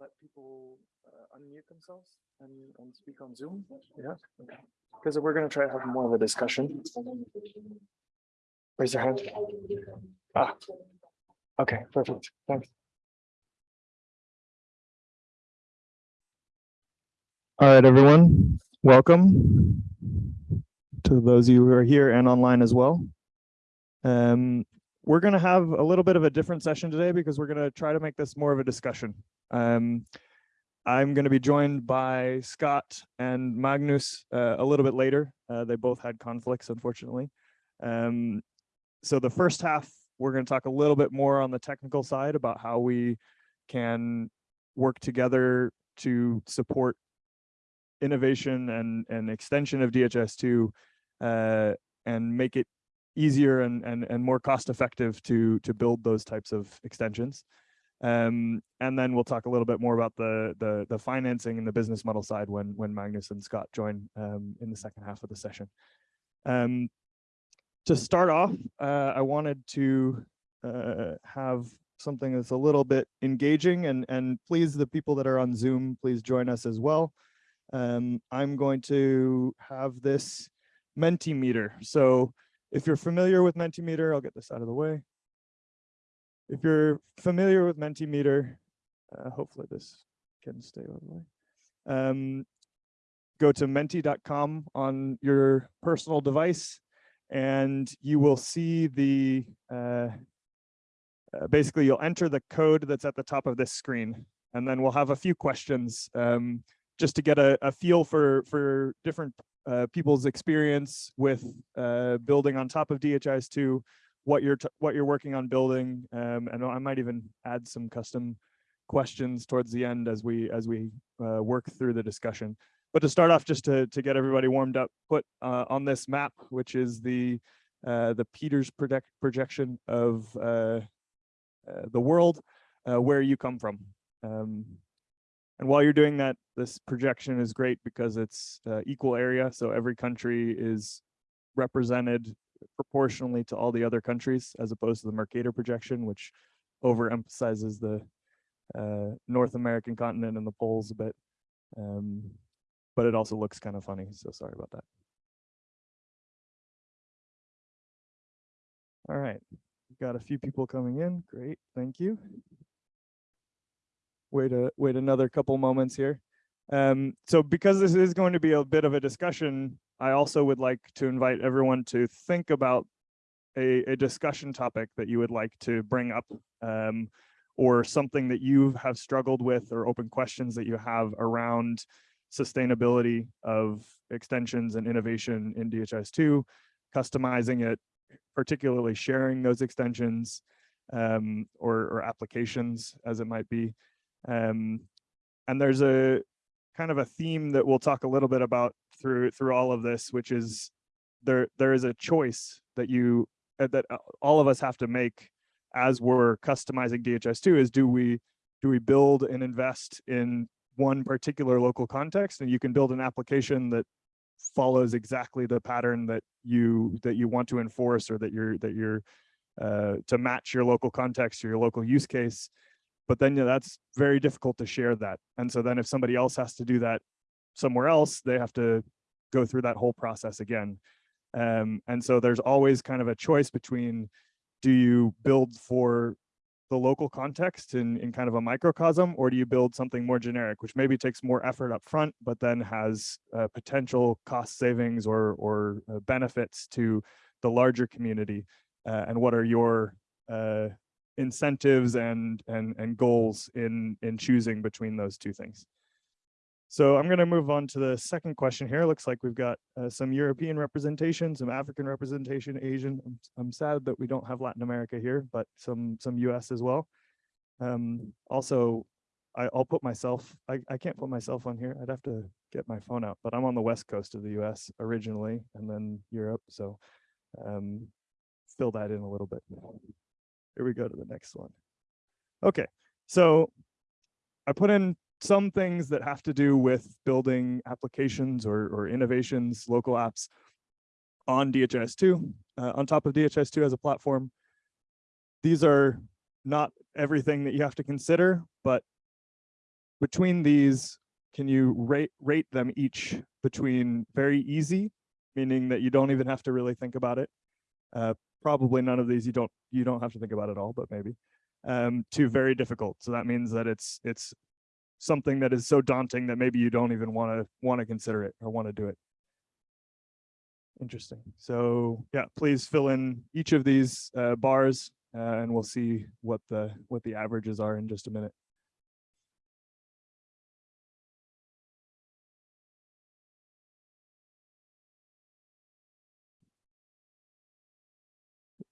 let people uh, unmute themselves and, and speak on Zoom? Yeah, okay. Because we're gonna try to have more of a discussion. Raise your hand. Ah. Okay, perfect. Thanks. All right, everyone, welcome to those of you who are here and online as well. Um, we're going to have a little bit of a different session today because we're going to try to make this more of a discussion. Um, I'm going to be joined by Scott and Magnus uh, a little bit later. Uh, they both had conflicts, unfortunately. Um, so the first half, we're going to talk a little bit more on the technical side about how we can work together to support innovation and, and extension of DHIS2 uh, and make it easier and, and, and more cost effective to, to build those types of extensions. Um, and then we'll talk a little bit more about the, the, the financing and the business model side when, when Magnus and Scott join um, in the second half of the session. Um, to start off, uh, I wanted to uh, have something that's a little bit engaging and, and please the people that are on Zoom, please join us as well. Um, I'm going to have this Mentimeter. So if you're familiar with Mentimeter, I'll get this out of the way. If you're familiar with Mentimeter, uh, hopefully this can stay all the way. Um, go to menti.com on your personal device and you will see the, uh, uh, basically you'll enter the code that's at the top of this screen and then we'll have a few questions um, just to get a, a feel for, for different uh, people's experience with uh, building on top of DHIS2, what you're what you're working on building, um, and I might even add some custom questions towards the end as we as we uh, work through the discussion. But to start off, just to to get everybody warmed up, put uh, on this map, which is the uh, the Peters project projection of uh, the world, where you come from. Um, and while you're doing that, this projection is great because it's uh, equal area. So every country is represented proportionally to all the other countries, as opposed to the Mercator projection, which overemphasizes the uh, North American continent and the poles a bit. Um, but it also looks kind of funny, so sorry about that. All right, We've got a few people coming in. Great, thank you wait a wait another couple moments here. Um, so because this is going to be a bit of a discussion, I also would like to invite everyone to think about a, a discussion topic that you would like to bring up um, or something that you have struggled with or open questions that you have around sustainability of extensions and innovation in DHIS2, customizing it, particularly sharing those extensions um, or, or applications as it might be. Um, and there's a kind of a theme that we'll talk a little bit about through through all of this, which is there there is a choice that you uh, that uh, all of us have to make as we're customizing DHIS2 is do we do we build and invest in one particular local context? And you can build an application that follows exactly the pattern that you that you want to enforce or that you're that you're uh, to match your local context or your local use case but then you know, that's very difficult to share that. And so then if somebody else has to do that somewhere else, they have to go through that whole process again. Um, and so there's always kind of a choice between do you build for the local context in, in kind of a microcosm, or do you build something more generic, which maybe takes more effort up front, but then has uh, potential cost savings or, or uh, benefits to the larger community? Uh, and what are your uh, incentives and and and goals in in choosing between those two things. So I'm going to move on to the second question here. Looks like we've got uh, some European representation, some African representation, Asian. I'm, I'm, sad that we don't have Latin America here, but some some US as well. Um, also, I, will put myself, I, I can't put myself on here. I'd have to get my phone out, but I'm on the west coast of the US originally and then Europe. So um, fill that in a little bit. Here we go to the next one. Okay, so I put in some things that have to do with building applications or, or innovations, local apps on DHIS2, uh, on top of DHIS2 as a platform. These are not everything that you have to consider, but between these, can you rate, rate them each between very easy, meaning that you don't even have to really think about it. Uh, probably none of these you don't you don't have to think about at all, but maybe. Um, to very difficult. So that means that it's it's something that is so daunting that maybe you don't even want to want to consider it or want to do it. Interesting. So yeah, please fill in each of these uh, bars uh, and we'll see what the what the averages are in just a minute.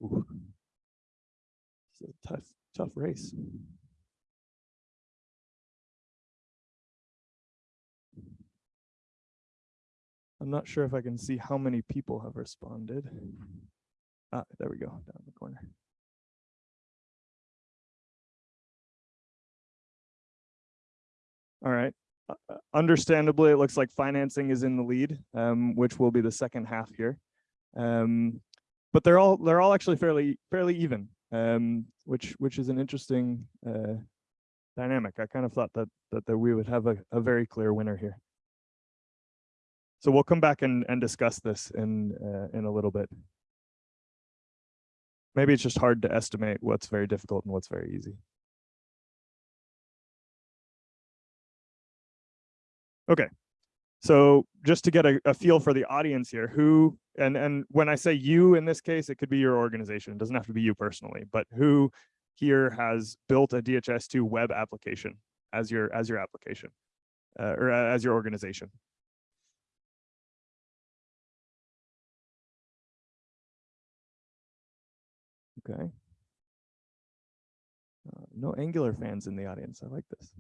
It's a tough, tough race. I'm not sure if I can see how many people have responded. Ah, there we go, down in the corner. All right. Uh, uh, understandably, it looks like financing is in the lead, um, which will be the second half here. Um, but they're all they're all actually fairly fairly even, um, which which is an interesting uh, dynamic. I kind of thought that that, that we would have a, a very clear winner here. So we'll come back and, and discuss this in, uh, in a little bit. Maybe it's just hard to estimate what's very difficult and what's very easy. Okay, so just to get a, a, feel for the audience here, who, and, and when I say you in this case, it could be your organization, it doesn't have to be you personally, but who here has built a DHIS2 web application as your, as your application uh, or uh, as your organization? Okay. Uh, no Angular fans in the audience. I like this.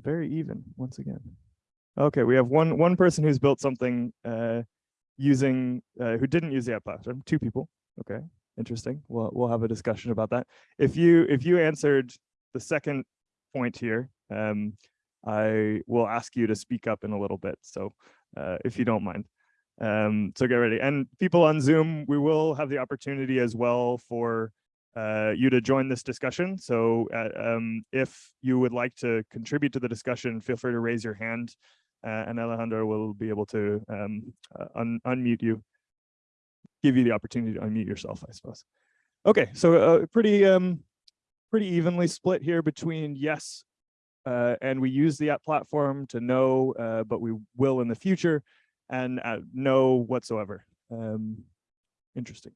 Very even once again. Okay, we have one one person who's built something uh, using uh, who didn't use the app platform. Two people. Okay, interesting. We'll we'll have a discussion about that. If you if you answered the second point here, um, I will ask you to speak up in a little bit. So uh, if you don't mind. Um, so get ready. And people on Zoom, we will have the opportunity as well for uh, you to join this discussion. So uh, um, if you would like to contribute to the discussion, feel free to raise your hand uh, and Alejandro will be able to um, uh, un unmute you, give you the opportunity to unmute yourself, I suppose. Okay, so uh, pretty um, pretty evenly split here between yes, uh, and we use the app platform to know, but we will in the future and no whatsoever. Um, interesting.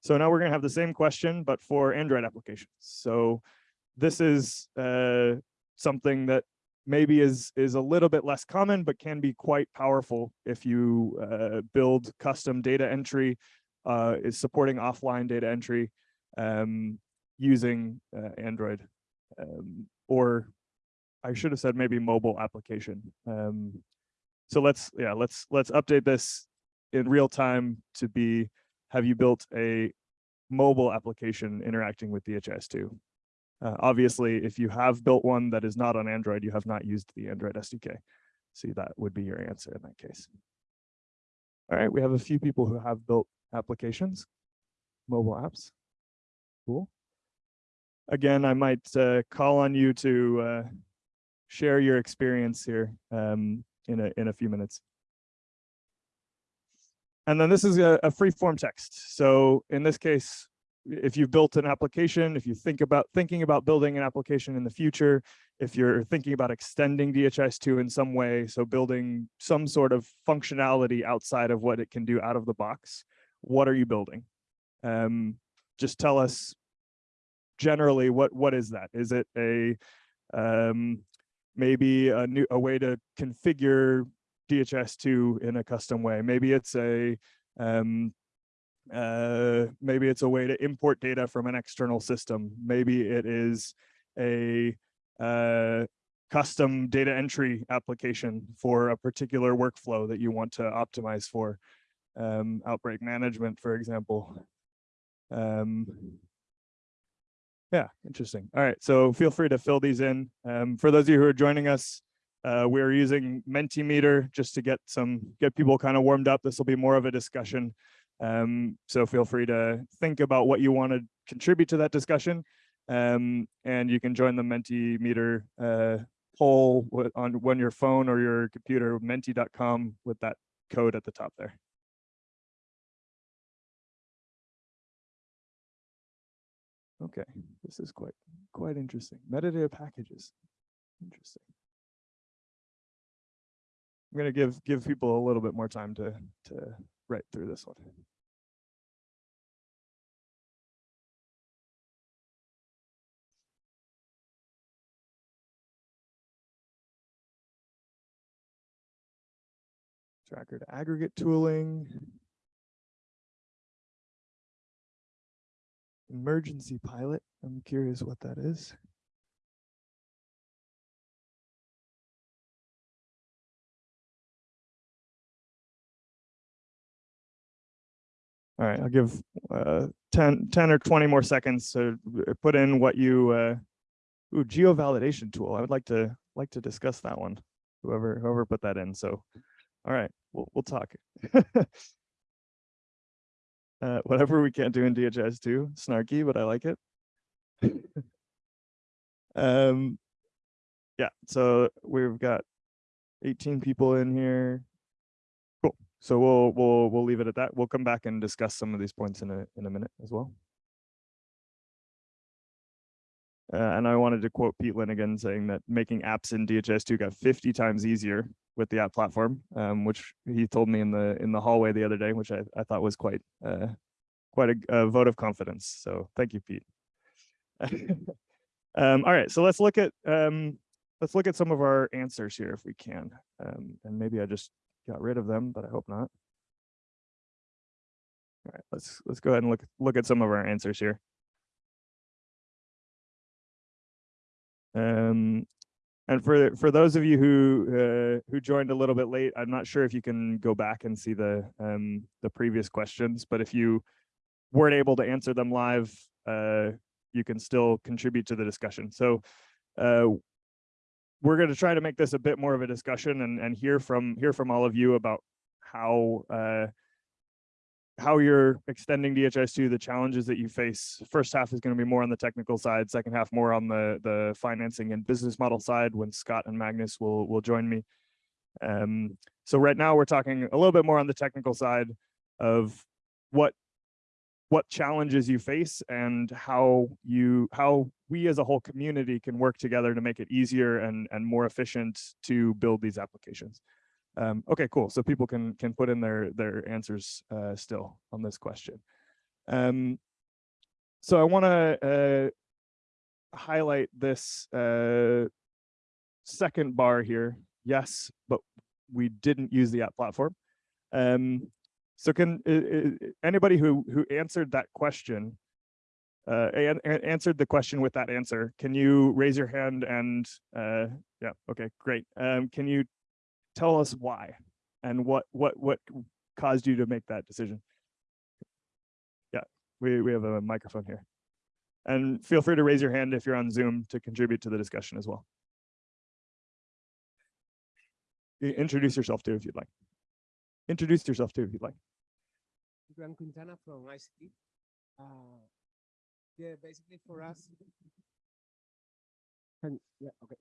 So now we're going to have the same question, but for Android applications. So this is uh, something that maybe is is a little bit less common, but can be quite powerful if you uh, build custom data entry, uh, is supporting offline data entry um, using uh, Android, um, or I should have said maybe mobile application. Um, so let's, yeah, let's, let's update this in real time to be, have you built a mobile application interacting with DHIS2? Uh, obviously, if you have built one that is not on Android, you have not used the Android SDK. See, that would be your answer in that case. All right, we have a few people who have built applications, mobile apps. Cool. Again, I might uh, call on you to uh, share your experience here. Um, in a, in a few minutes. And then this is a, a free form text. So in this case, if you've built an application, if you think about thinking about building an application in the future, if you're thinking about extending DHIS2 in some way, so building some sort of functionality outside of what it can do out of the box, what are you building? Um, just tell us generally what what is that? Is it a um, maybe a new a way to configure DHIS2 in a custom way. Maybe it's a um, uh, maybe it's a way to import data from an external system. Maybe it is a uh, custom data entry application for a particular workflow that you want to optimize for um, outbreak management, for example. Um, yeah, interesting. All right, so feel free to fill these in. Um, for those of you who are joining us, uh, we're using Mentimeter just to get some get people kind of warmed up. This will be more of a discussion. Um, so feel free to think about what you want to contribute to that discussion. Um, and you can join the Mentimeter uh, poll on when your phone or your computer, menti.com with that code at the top there. Okay, this is quite quite interesting. Metadata packages. Interesting. I'm gonna give give people a little bit more time to to write through this one. Tracker to aggregate tooling. Emergency pilot. I'm curious what that is. All right, I'll give uh 10, 10 or 20 more seconds to uh, put in what you uh ooh, geo validation tool. I would like to like to discuss that one. Whoever whoever put that in. So all right, we'll we'll talk. uh whatever we can't do in DHIS two, snarky, but I like it. um yeah, so we've got 18 people in here. So we'll we'll we'll leave it at that. We'll come back and discuss some of these points in a in a minute as well. Uh, and I wanted to quote Pete Linigan saying that making apps in DHIS2 got 50 times easier with the app platform, um, which he told me in the in the hallway the other day, which I, I thought was quite uh, quite a, a vote of confidence. So thank you, Pete. um, all right, so let's look at um, let's look at some of our answers here if we can. Um, and maybe I just got rid of them, but I hope not. All right, let's let's go ahead and look look at some of our answers here. Um, and for for those of you who uh, who joined a little bit late, I'm not sure if you can go back and see the um, the previous questions, but if you weren't able to answer them live, uh, you can still contribute to the discussion. So uh, we're going to try to make this a bit more of a discussion and and hear from hear from all of you about how uh, how you're extending DHIS2, the challenges that you face. First half is going to be more on the technical side, second half more on the the financing and business model side when Scott and Magnus will will join me. Um, so right now we're talking a little bit more on the technical side of what what challenges you face and how you how we as a whole community can work together to make it easier and and more efficient to build these applications. Um, okay, cool. So people can can put in their their answers uh, still on this question. Um, so I want to uh, highlight this uh, second bar here. Yes, but we didn't use the app platform. Um, so can uh, uh, anybody who who answered that question uh, and, and answered the question with that answer, can you raise your hand and uh, yeah, okay, great. Um, can you tell us why and what what what caused you to make that decision? Yeah we we have a microphone here. And feel free to raise your hand if you're on zoom to contribute to the discussion as well. Introduce yourself too if you'd like introduce yourself too if you'd like Gran Quintana from EyeSeeTea. Uh, yeah, basically for us. Can- yeah, okay.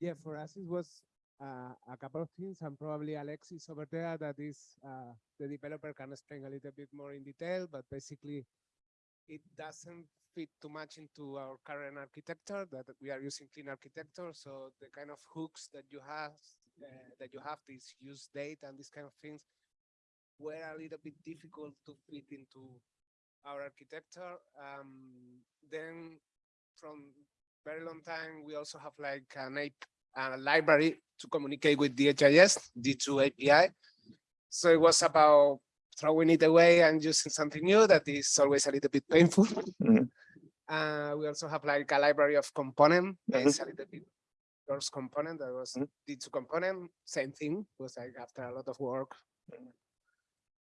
Yeah, for us it was uh, a couple of things, and probably Alexis over there that is uh, the developer can explain a little bit more in detail, but basically it doesn't fit too much into our current architecture that we are using clean architecture. So the kind of hooks that you have uh, that you have this use date and these kind of things were a little bit difficult to fit into our architecture. Um, then from very long time, we also have like an app, a library to communicate with DHIS, D2 API. So it was about throwing it away and using something new that is always a little bit painful. Mhm. Uh, we also have like a library of component, it's a little bit source component that was Mhm. D2 component, same thing, was like after a lot of work.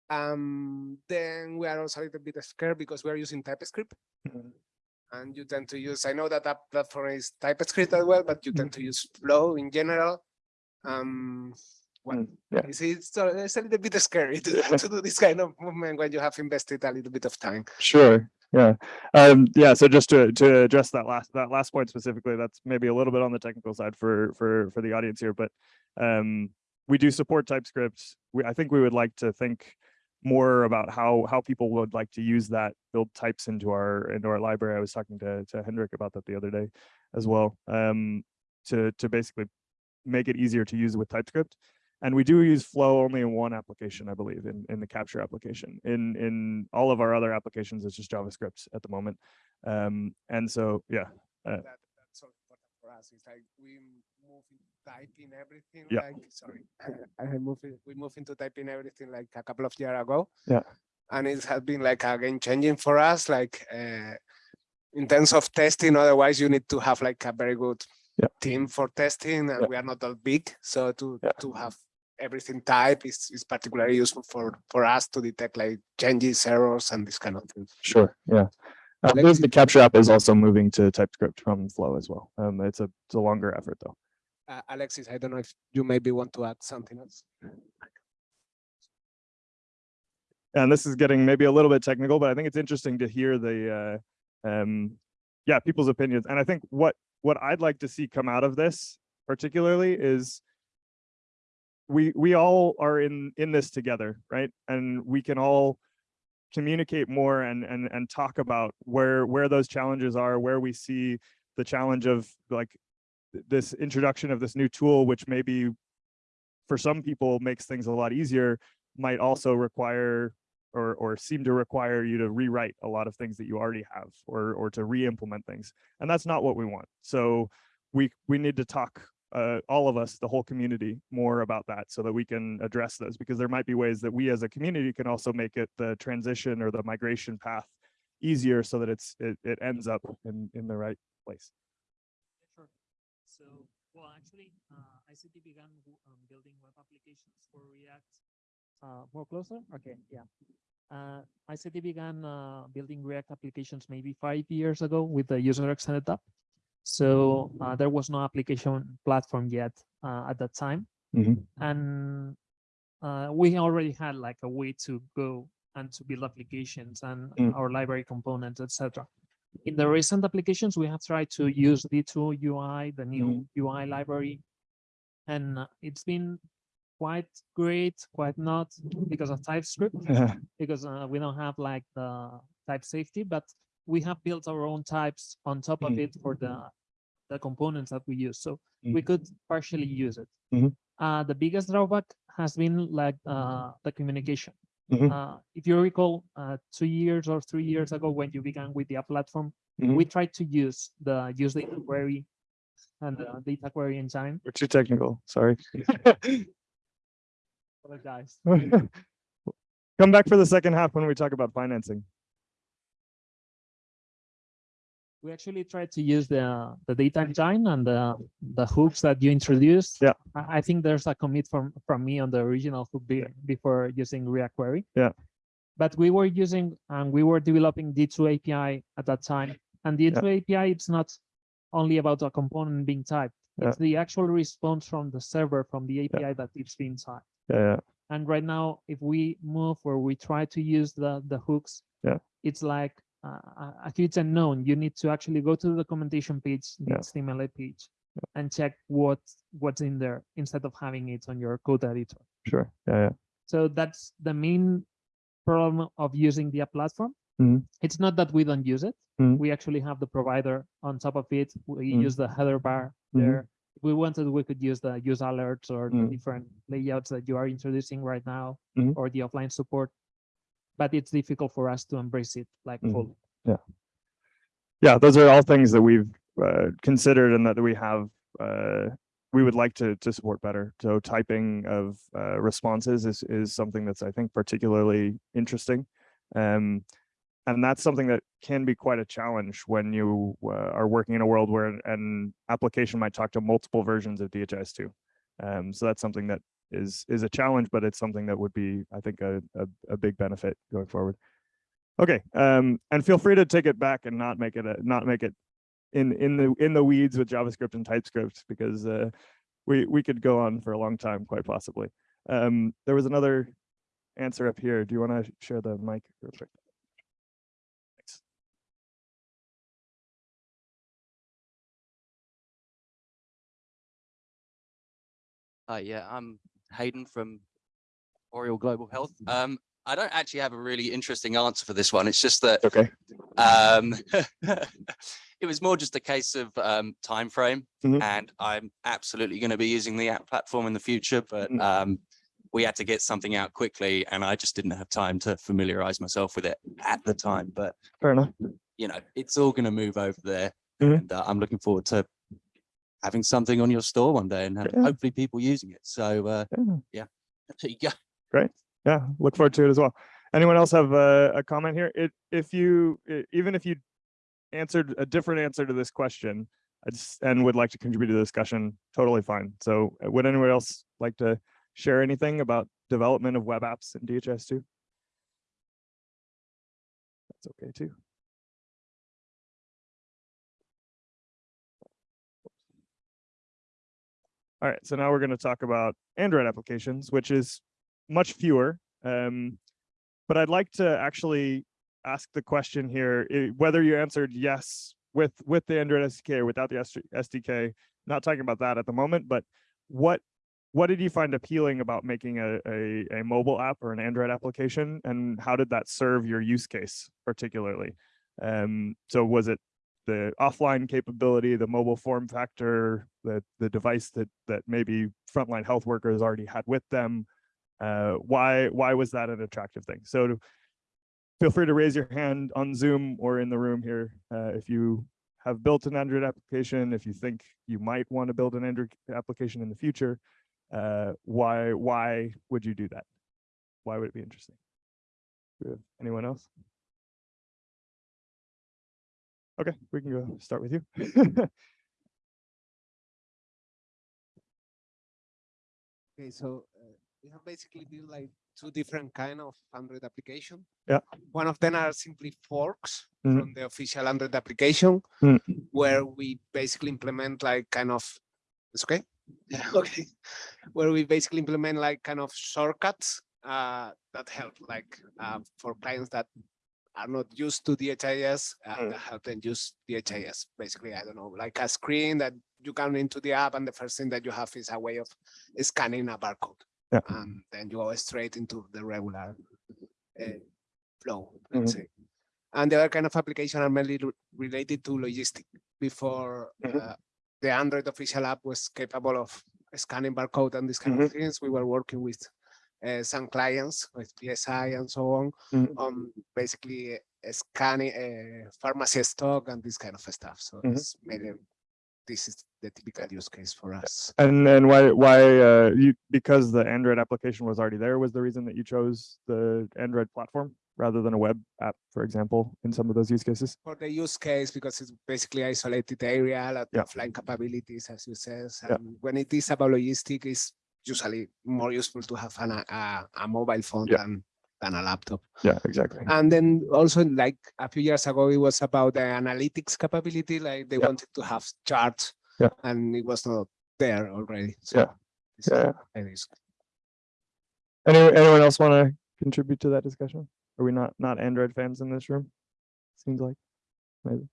Um, then we are also a little bit scared because we are using TypeScript Mhm. and you tend to use, I know that that platform is TypeScript as well, but you tend to use Flow in general. Um, well, Mm, yeah. it's, a- it's a little bit scary to, to do this kind of movement when you have invested a little bit of time. Sure. Yeah, um, yeah, so just to, to address that last, that last point specifically, that's maybe a little bit on the technical side for, for, for the audience here, but um, we do support TypeScript. We, I think we would like to think more about how, how people would like to use that, build types into our, into our library. I was talking to, to Hendrik about that the other day as well, um, to, to basically make it easier to use with TypeScript. And we do use Flow only in one application, I believe, in, in the capture application. In in all of our other applications, it's just JavaScript at the moment. Um, and so, yeah, that, that's all important for us. It's like we move into typing everything. Yeah. Like sorry, I have moved. in- We moved into typing everything like a couple of years ago. Yeah. and it has been like a game changing for us. Like uh, in terms of testing, otherwise you need to have like a very good Yeah. team for testing, and Yeah. we are not that big, so to Yeah. to have everything type is is particularly useful for for us to detect like changes, errors, and this kind of thing. sure, yeah. I believe the capture app is also moving to TypeScript from Flow as well. Um, it's a, it's a longer effort though. Uh, Alexis, I don't know if you maybe want to add something else. and this is getting maybe a little bit technical, but I think it's interesting to hear the, uh, um, yeah, people's opinions. And I think what, what I'd like to see come out of this particularly is we, we all are in, in this together, right? And we can all communicate more and, and, and talk about where, where those challenges are, where we see the challenge of like this introduction of this new tool, which maybe for some people makes things a lot easier, might also require or or seem to require you to rewrite a lot of things that you already have or or to re-implement things and that's not what we want so we we need to talk uh, all of us the whole community more about that so that we can address those because there might be ways that we as a community can also make it the transition or the migration path easier so that it's it, it ends up in in the right place Sure. So, well, actually, uh, EyeSeeTea began um, building web applications for React. Uh, more closer? Okay, yeah. Uh, EyeSeeTea began uh, building React applications maybe five years ago with the user extended app. So uh, there was no application platform yet uh, at that time. Mhm. And uh, we already had like a way to go and to build applications and Mm. our library components, etc. In the recent applications, we have tried to use D2 UI, the new UI library, and uh, it's been quite great, quite not because of TypeScript, because uh, we don't have like the type safety, but we have built our own types on top of Mm. it for the the components that we use. So we Mm. could partially use it. Mhm. Uh, the biggest drawback has been like uh, the communication. Mhm. Uh, if you recall, uh, two years or three years ago, when you began with the app platform, we tried to use the use data query and the data query engine. we're too technical sorry Apologize. come back for the second half when we talk about financing We actually tried to use the the data engine and the the hooks that you introduced. Yeah. I, think there's a commit from from me on the original hook be, before using React Query. Yeah. But we were using and we were developing D2 API at that time. And the D2 API, it's not only about a component being typed. Yeah. It's the actual response from the server from the API that it's being typed. yeah, yeah. And right now, if we move or we try to use the the hooks, Yeah. it's like uh, a- a huge unknown. You need to actually go to the documentation page, the Yeah. HTML page, and check what what's in there instead of having it on your code editor. sure yeah yeah So that's the main problem of using the app platform. Mhm. It's not that we don't use it. Mhm. We actually have the provider on top of it. We Mhm. use the header bar Mhm. there. If we wanted, we could use the use alerts or the Mhm. different layouts that you are introducing right now Mhm. or the offline support. But it's difficult for us to embrace it like Mhm. fully. yeah, Yeah, those are all things that we've uh, considered and that we have uh, we would like to to support better. So typing of uh, responses is is something that's I think particularly interesting, um, and that's something that can be quite a challenge when you uh, are working in a world where an, an application might talk to multiple versions of DHIS2. Um, so that's something that is is a challenge, but it's something that would be, I think, a, a, a big benefit going forward. Okay, um, and feel free to take it back and not make it a, not make it in in the in the weeds with JavaScript and TypeScript because uh, we we could go on for a long time, quite possibly. Um, there was another answer up here. Do you want to share the mic real quick? Uh, yeah, I'm Hayden from Oriel Global Health. Um, I don't actually have a really interesting answer for this one. It's just that Okay. um, it was more just a case of um, time frame, Mhm. and I'm absolutely going to be using the app platform in the future, but Mhm. um, we had to get something out quickly, and I just didn't have time to familiarize myself with it at the time. But Fair enough. you know, it's all going to move over there, Mhm. and uh, I'm looking forward to having something on your store one day and have- Yeah. hopefully people using it. So uh, Yeah. there you go. Great. Yeah, look forward to it as well. Anyone else have a, a comment here? It, if you, e- even if you answered a different answer to this question, just, and would like to contribute to the discussion, totally fine. So uh, would anyone else like to share anything about development of web apps in DHIS two? That's okay too. All right, so now we're going to talk about Android applications, which is much fewer. Um, but I'd like to actually ask the question here, whether you answered yes with with the Android SDK or without the SDK. Not talking about that at the moment, but what what did you find appealing about making a, a a mobile app or an Android application, and how did that serve your use case particularly? Um, so was it the offline capability, the mobile form factor, the the device that that maybe frontline health workers already had with them? Uh, why why was that an attractive thing? So to- feel free to raise your hand on Zoom or in the room here uh, if you have built an Android application, if you think you might want to build an Android application in the future. Uh, why why would you do that? Why would it be interesting? Anyone else? Okay, we can go start with you. Okay, so uh, we have basically built like two different kind of Android application. Yeah. One of them are simply forks Mhm. from the official Android application, Mm. where we basically implement like kind of, it's okay? Yeah, okay. Where we basically implement like kind of shortcuts uh, that help like uh, for clients that are not used to DHIS, uh, Mm. help them use DHIS. Basically, I don't know, like a screen that you come into the app and the first thing that you have is a way of scanning a barcode. Yeah. And then you go straight into the regular uh, flow, let's say. And the other kind of application are mainly related to logistic. Before Mhm. uh, the Android official app was capable of scanning barcode and these kind of things, we were working with uh, some clients with PSI and so on, Mhm. on basically uh, scanning uh, pharmacy stock and this kind of stuff. So Mhm. it's mainly, this is the typical use case for us. And then why why uh you because the Android application was already there was the reason that you chose the Android platform rather than a web app, for example, in some of those use cases? for the use case because it's basically isolated area, a lot Yeah. of offline capabilities, as you said. Yeah. And when it is about logistic, it's usually more useful to have an, a, a mobile phone Yeah. than, than a laptop. Yeah, exactly. And then also like a few years ago, it was about the analytics capability, like they Yeah. wanted to have charts Yeah. and it was not there already. So Yeah. it's Yeah. very useful. Any anyone else want to contribute to that discussion? Are we not not Android fans in this room? Seems like maybe.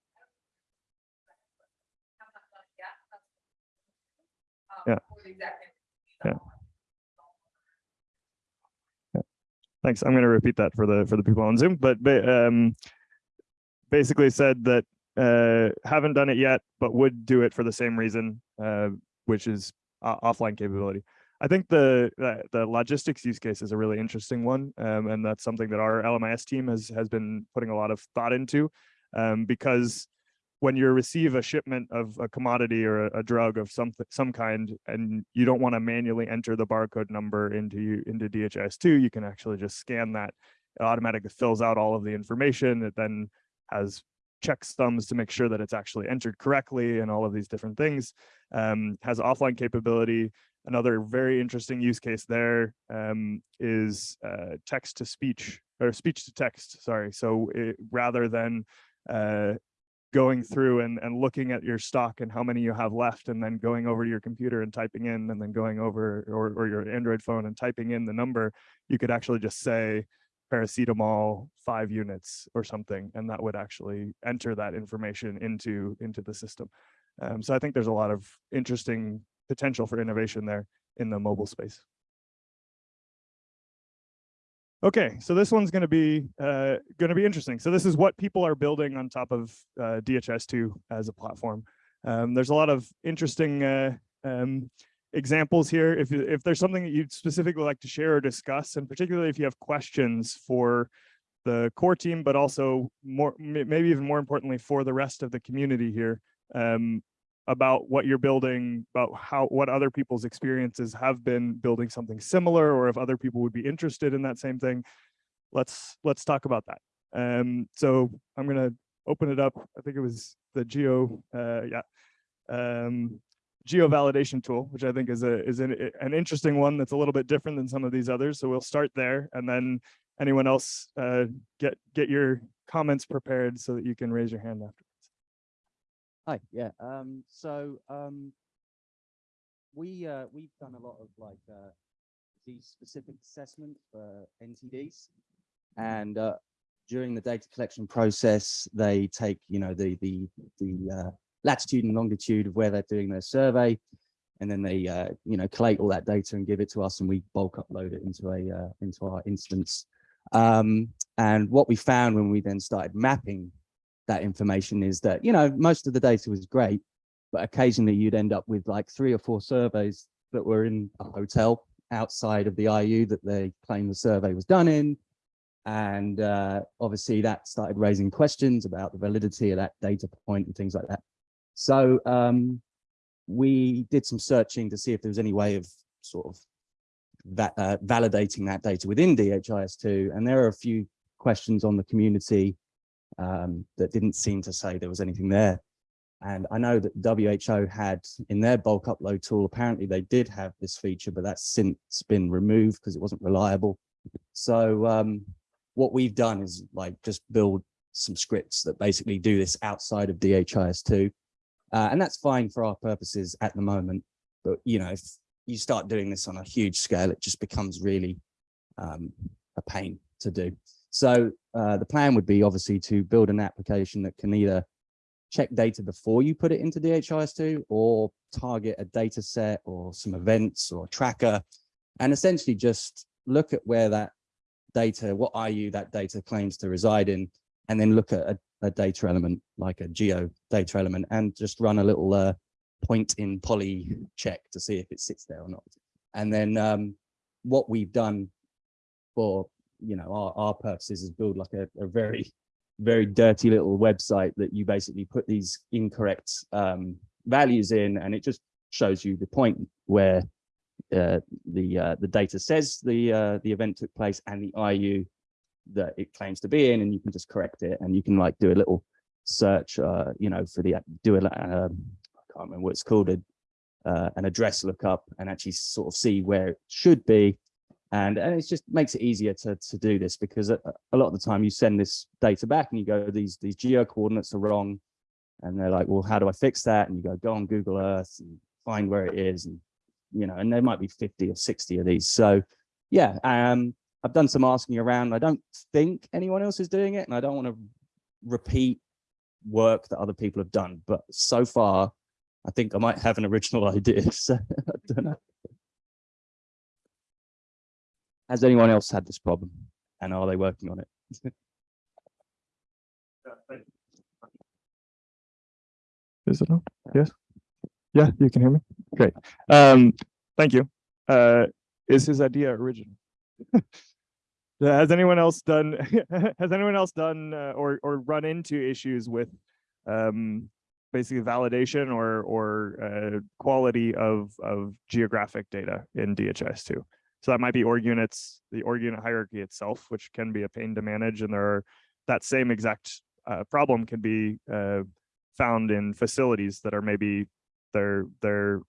Yeah. Yeah. Thanks. I'm going to repeat that for the for the people on Zoom, but um, basically said that uh, haven't done it yet, but would do it for the same reason, uh, which is offline capability. I think the, the the logistics use case is a really interesting one, um, and that's something that our LMIS team has has been putting a lot of thought into, um, because when you receive a shipment of a commodity or a, a drug of some some kind, and you don't want to manually enter the barcode number into into DHIS2, you can actually just scan that. It automatically fills out all of the information. It then has checksums to make sure that it's actually entered correctly and all of these different things. Um, has offline capability. Another very interesting use case there um, is uh, text to speech or speech to text. Sorry. So it, rather than uh, going through and, and looking at your stock and how many you have left and then going over to your computer and typing in and then going over or, or your Android phone and typing in the number, you could actually just say paracetamol five units or something, and that would actually enter that information into into the system. Um, so I think there's a lot of interesting potential for innovation there. in the mobile space. Okay, so this one's going to be uh, going to be interesting. So this is what people are building on top of uh, DHIS2 as a platform. Um, there's a lot of interesting uh, um, examples here. If if there's something that you'd specifically like to share or discuss, and particularly if you have questions for the core team, but also more maybe even more importantly for the rest of the community here um, about what you're building, about how what other people's experiences have been building something similar, or if other people would be interested in that same thing. Let's let's talk about that. Um, so I'm gonna open it up. I think it was the geo, uh, yeah, um, geo validation tool, which I think is a is an, an interesting one that's a little bit different than some of these others. So we'll start there, and then anyone else uh, get get your comments prepared so that you can raise your hand afterwards. Hi, yeah, um, so, um, we, uh, we've done a lot of like, uh, these specific assessment for NTDs. And, uh, during the data collection process, they take, you know, the, the, the, uh, latitude and longitude of where they're doing their survey. And then they, uh, you know, collate all that data and give it to us and we bulk upload it into a, uh, into our instance. Um, and what we found when we then started mapping that information is that, you know, most of the data was great, but occasionally you'd end up with like three or four surveys that were in a hotel outside of the IU that they claim the survey was done in. And uh, obviously that started raising questions about the validity of that data point and things like that. So um, we did some searching to see if there was any way of sort of va uh, validating that data within DHIS2. And there are a few questions on the community um, that didn't seem to say there was anything there. And I know that WHO had in their bulk upload tool, apparently they did have this feature, but that's since been removed because it wasn't reliable. So um, what we've done is like just build some scripts that basically do this outside of DHIS2. Uh, and that's fine for our purposes at the moment. But, you know, if you start doing this on a huge scale, it just becomes really um, a pain to do. So uh, the plan would be obviously to build an application that can either check data before you put it into DHIS2 or target a data set or some events or tracker and essentially just look at where that data, what IU that data claims to reside in, and then look at a, a data element like a geo data element and just run a little uh, point in poly check to see if it sits there or not. And then um, what we've done for you know our, our purposes is build like a, a very very dirty little website that you basically put these incorrect um, values in and it just shows you the point where uh, the uh, the data says the uh, the event took place and the IU that it claims to be in and you can just correct it and you can like do a little search uh you know for the do a um, I can't remember what it's called a, uh, an address lookup and actually sort of see where it should be and and it just makes it easier to to do this because a, a lot of the time you send this data back and you go these these geo coordinates are wrong. And they're like well how do i fix that? And you go go on google earth and find where it is and you know and there might be 50 or 60 of these. So yeah um i've done some asking around. I don't think anyone else is doing it and i don't want to repeat work that other people have done but so far i think i might have an original idea so i don't know has anyone else had this problem and are they working on it? Is it on? Yes? Yeah, you can hear me? Great. Um, thank you. Uh, is his idea original? Has anyone else done, has anyone else done uh, or, or run into issues with um, basically validation or, or uh, quality of, of geographic data in DHIS2? So that might be org units, the org unit hierarchy itself, which can be a pain to manage. And there are that same exact uh, problem can be uh, found in facilities that are maybe their their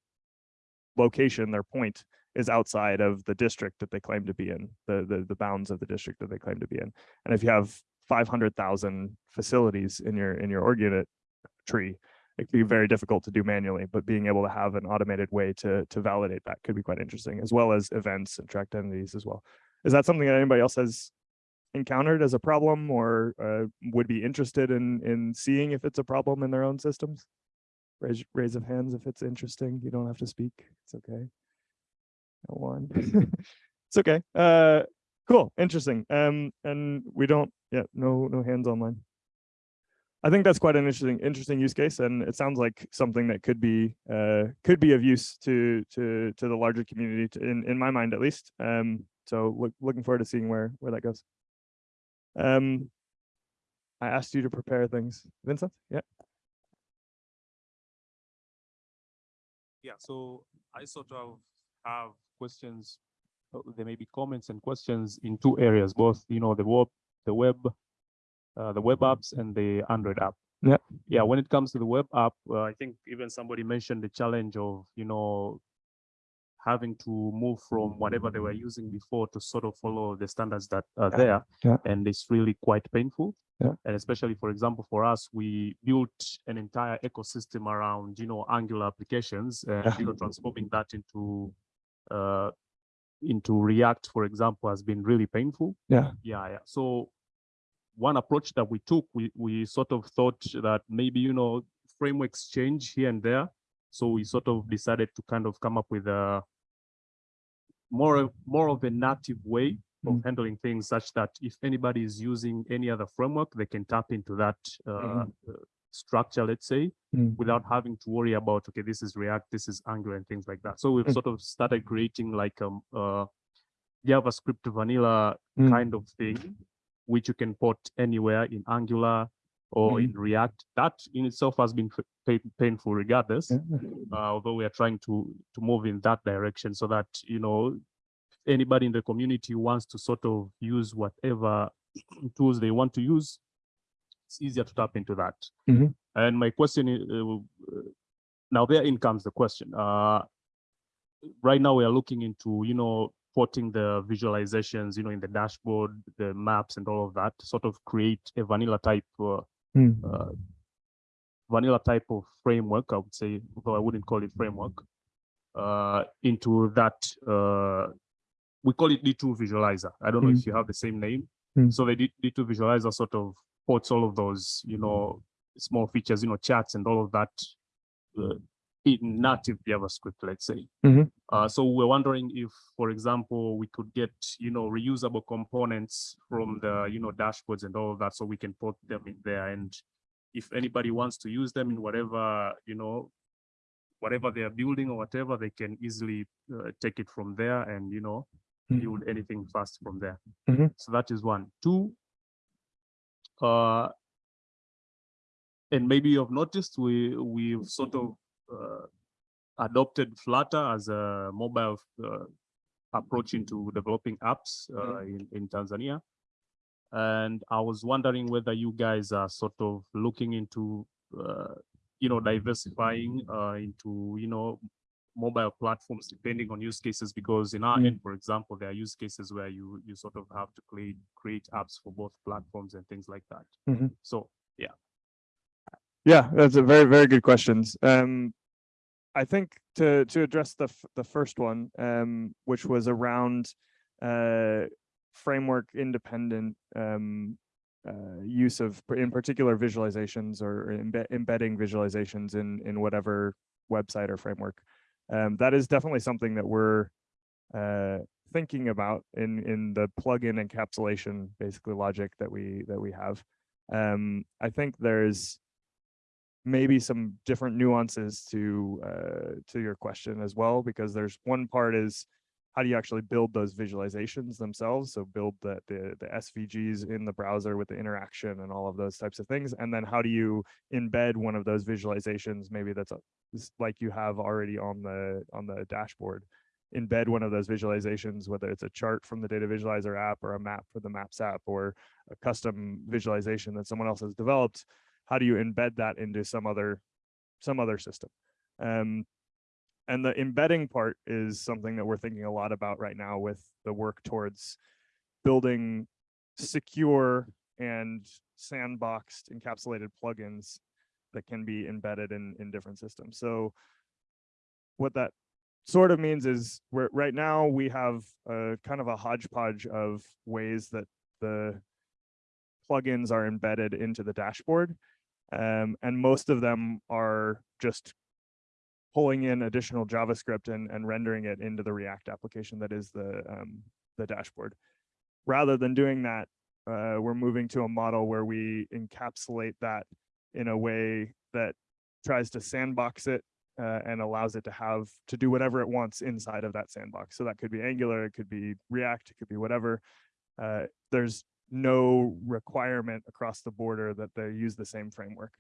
location, their point is outside of the district that they claim to be in, the the, the bounds of the district that they claim to be in. And if you have 500,000 facilities in your in your org unit tree, it can be very difficult to do manually, but being able to have an automated way to to validate that could be quite interesting, as well as events and tracked entities as well. Is that something that anybody else has encountered as a problem or uh, would be interested in in seeing if it's a problem in their own systems? Raise raise of hands if it's interesting. You don't have to speak. It's okay. One. It's okay. Uh, cool, interesting. Um, and we don't, yeah, no, no hands online. I think that's quite an interesting, interesting use case, and it sounds like something that could be, uh, could be of use to, to, to the larger community, to- in, in my mind at least. Um, so look, looking forward to seeing where, where that goes. Um, I asked you to prepare things. Vincent? Yeah. Yeah, so I sort of have questions. uh, There may be comments and questions in two areas, both, you know, the web, the web, uh, the web apps and the Android app. Yeah. Yeah, when it comes to the web app, uh, I think even somebody mentioned the challenge of, you know, having to move from whatever they were using before to sort of follow the standards that are there. yeah. And it's really quite painful. Yeah. And especially, for example, for us, we built an entire ecosystem around, you know, Angular applications and, Yeah. you know, transforming that into, uh, into React, for example, has been really painful. Yeah. Yeah, yeah. So one approach that we took, we, we sort of thought that maybe, you know, frameworks change here and there. So we sort of decided to kind of come up with a more, of- more of a native way of Mm. handling things such that if anybody is using any other framework, they can tap into that uh, uh, structure, let's say, Mm. without having to worry about, okay, this is React, this is Angular and things like that. So we've Mm. sort of started creating like a, uh JavaScript vanilla Mm. kind of thing, which you can port anywhere in Angular or Mhm. in React. That in itself has been pain- painful regardless uh, although we are trying to to move in that direction so that you know anybody in the community wants to sort of use whatever tools they want to use it's easier to tap into that Mhm. and my question is uh, uh, now therein comes the question uh right now we are looking into you know porting the visualizations you know in the dashboard the maps and all of that sort of create a vanilla type uh, Mm. uh, vanilla type of framework, I would say, though I wouldn't call it framework, uh, into that, uh, we call it D2 visualizer. I don't know Mm. if you have the same name. Mm. So the D- D2 visualizer sort of ports all of those, you know, small features, you know, chats and all of that uh, in native JavaScript, let's say. Mhm. Uh, so we're wondering if, for example, we could get, you know, reusable components from the, you know, dashboards and all of that, so we can put them in there. And if anybody wants to use them in whatever, you know, whatever they're building or whatever, they can easily uh, take it from there and, you know, Mm. build anything fast from there. Mhm. So that is one. Two, uh, and maybe you've noticed we we've sort of adopted Flutter as a mobile uh, approach into developing apps uh, in, in Tanzania. And I was wondering whether you guys are sort of looking into, uh, you know, diversifying uh, into, you know, mobile platforms depending on use cases, because in our Mm. end, for example, there are use cases where you you sort of have to create create apps for both platforms and things like that. Mhm. So yeah Yeah, that's a very, very good questions. Um, I think to to address the the first one, um, which was around uh, framework independent um, uh, use of, in particular, visualizations or embed, embedding visualizations in in whatever website or framework. Um, that is definitely something that we're uh, thinking about in in the plugin encapsulation, basically logic that we that we have. Um, I think there's maybe some different nuances to uh, to your question as well, because there's one part is how do you actually build those visualizations themselves? So build the, the the SVGs in the browser with the interaction and all of those types of things, and then how do you embed one of those visualizations? Maybe that's a, like you have already on the on the dashboard. Embed one of those visualizations, whether it's a chart from the data visualizer app or a map for the Maps app or a custom visualization that someone else has developed how do you embed that into some other some other system? Um, and the embedding part is something that we're thinking a lot about right now with the work towards building secure and sandboxed encapsulated plugins that can be embedded in in different systems. So what that sort of means is we're right now we have a kind of a hodgepodge of ways that the plugins are embedded into the dashboard um, and most of them are just pulling in additional JavaScript and, and rendering it into the React application that is the, um, the dashboard. Rather than doing that, uh, we're moving to a model where we encapsulate that in a way that tries to sandbox it uh, and allows it to have to do whatever it wants inside of that sandbox. So that could be Angular, it could be React, it could be whatever. Uh, there's no requirement across the border that they use the same framework.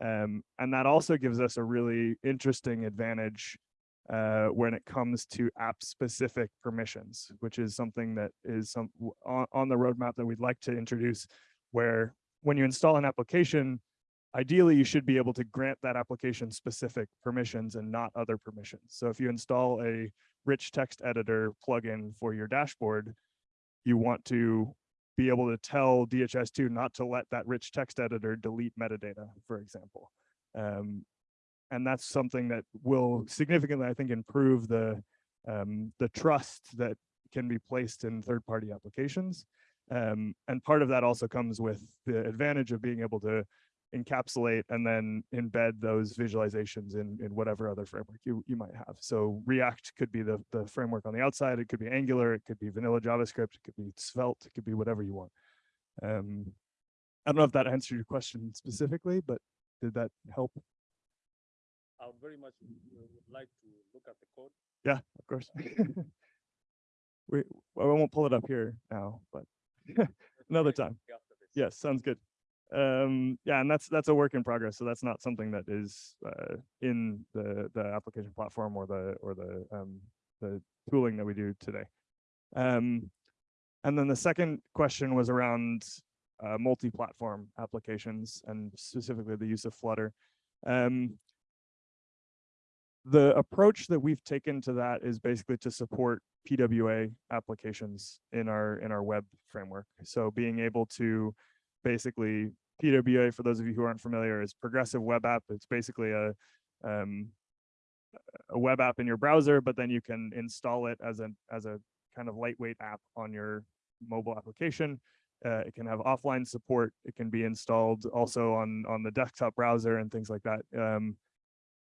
Um, and that also gives us a really interesting advantage uh, when it comes to app specific permissions, which is something that is some on, on the roadmap that we'd like to introduce where when you install an application, ideally you should be able to grant that application specific permissions and not other permissions. So if you install a rich text editor plugin for your dashboard, you want to be able to tell DHIS2 not to let that rich text editor delete metadata, for example. Um, and that's something that will significantly, I think, improve the um, the trust that can be placed in third-party applications. Um, and part of that also comes with the advantage of being able to encapsulate and then embed those visualizations in, in whatever other framework you, you might have. So React could be the, the framework on the outside, it could be Angular, it could be vanilla JavaScript, it could be Svelte, it could be whatever you want. Um, I don't know if that answered your question specifically, but did that help? I would very much uh, would like to look at the code. Yeah, of course. We, well, I won't pull it up here now, but another time. Yes, sounds good. Um, yeah, and that's, that's a work in progress. So that's not something that is, uh, in the, the application platform or the, or the, um, the tooling that we do today. Um, and then the second question was around, uh, multi-platform applications and specifically the use of Flutter. Um, the approach that we've taken to that is basically to support PWA applications in our in our web framework. So being able to basically PWA, for those of you who aren't familiar, is progressive web app. It's basically a um, a web app in your browser, but then you can install it as a as a kind of lightweight app on your mobile application. Uh, it can have offline support. It can be installed also on on the desktop browser and things like that. Um,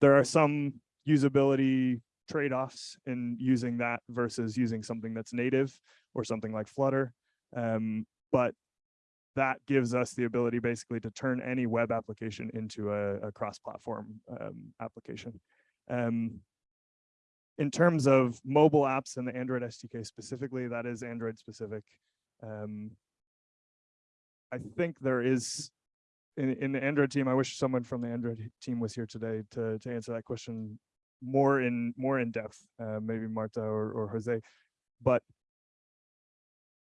there are some usability trade-offs in using that versus using something that's native or something like Flutter. Um, but that gives us the ability basically to turn any web application into a, a cross-platform um, application. Um, in terms of mobile apps and the Android SDK specifically, that is Android specific. Um, I think there is in, in the Android team, I wish someone from the Android team was here today to, to answer that question more in more in depth, uh, maybe Marta or, or Jose. But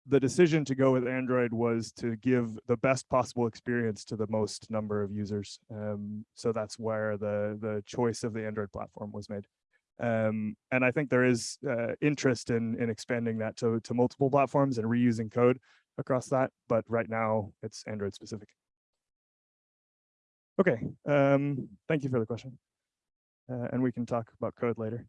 the decision to go with Android was to give the best possible experience to the most number of users. Um, so that's where the the choice of the Android platform was made. Um, and I think there is uh, interest in in expanding that to to multiple platforms and reusing code across that. But right now, it's Android specific. Okay, um, thank you for the question. Uh, and we can talk about code later.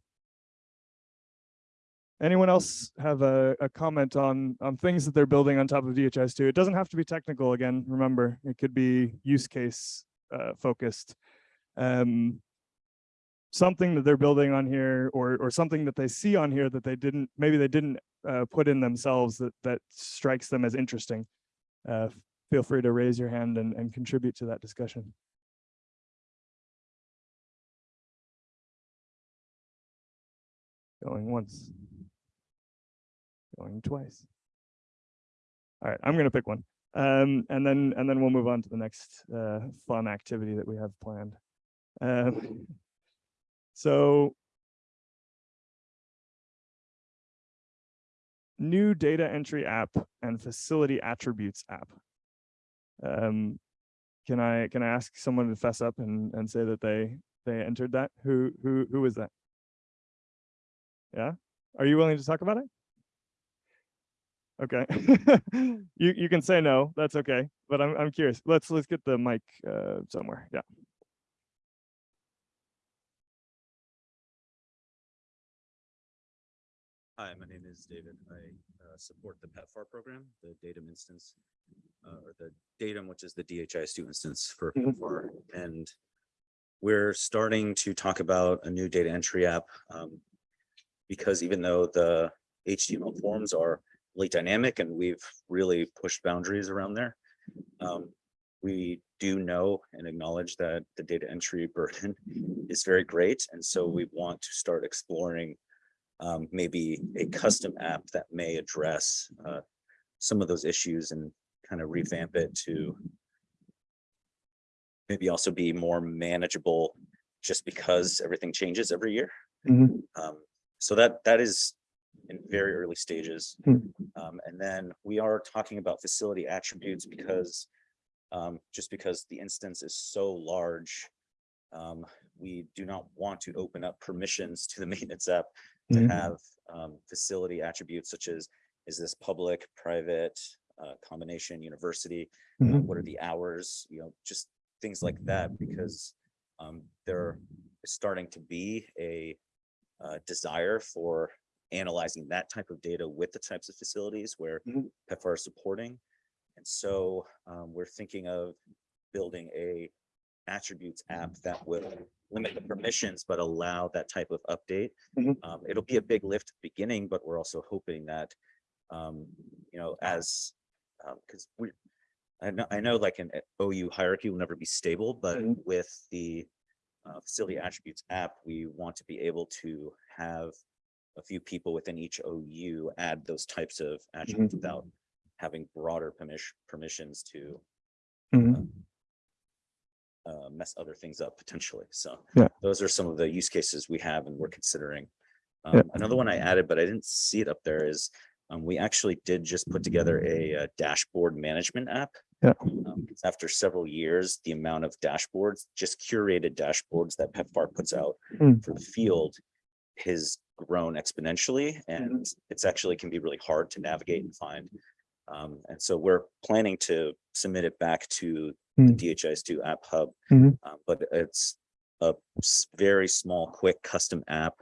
Anyone else have a, a comment on, on things that they're building on top of DHIS2? It doesn't have to be technical again, remember, it could be use case uh, focused. Um, something that they're building on here or, or something that they see on here that they didn't, maybe they didn't uh, put in themselves that, that strikes them as interesting. Uh, feel free to raise your hand and, and contribute to that discussion. Going once. Going twice. All right, I'm gonna pick one. Um, and then and then we'll move on to the next uh, fun activity that we have planned. Um, so new data entry app and facility attributes app. Um, can I can I ask someone to fess up and and say that they they entered that? Who who who is that? Yeah, are you willing to talk about it? Okay, you you can say no. That's okay, but I'm I'm curious. Let's let's get the mic uh, somewhere. Yeah. Hi, my name is David. I uh, support the PEPFAR program, the DATIM instance, uh, or the DATIM, which is the DHIS2 instance for Mhm. PEPFAR. And we're starting to talk about a new data entry app. um, Because even though the HTML forms are really dynamic and we've really pushed boundaries around there. um, We do know and acknowledge that the data entry burden is very great. And so we want to start exploring um, maybe a custom app that may address uh, some of those issues and kind of revamp it to maybe also be more manageable just because everything changes every year. Mhm. Um, so that, that is in very early stages. Hmm. Um, and then we are talking about facility attributes because um, just because the instance is so large, um, we do not want to open up permissions to the maintenance app to Mhm. have um, facility attributes such as, is this public, private, uh, combination, university? uh, Mhm. What are the hours, you know, just things like that, because um, there is starting to be a uh, desire for analyzing that type of data with the types of facilities where Mhm. PEPFAR is supporting. And so um, we're thinking of building a attributes app that will limit the permissions, but allow that type of update. Mhm. Um, it'll be a big lift at the beginning, but we're also hoping that, um, you know, as, because we, I know, I know like an OU hierarchy will never be stable, but Mhm. with the uh, facility attributes app, we want to be able to have a few people within each OU add those types of attributes without having broader permission, permissions to Mhm. uh, mess other things up potentially. So Yeah. those are some of the use cases we have and we're considering. Yeah. Um, another one I added, but I didn't see it up there is um, we actually did just put together a, uh dashboard management app. Yeah. Um, after several years, the amount of dashboards, just curated dashboards that PEPFAR puts out Mm. for the field has grown exponentially Mm-hmm. and it's actually can be really hard to navigate and find. Um, and so we're planning to submit it back to the Mm. DHIS2 App Hub. Mhm. uh, But it's a very small, quick custom app.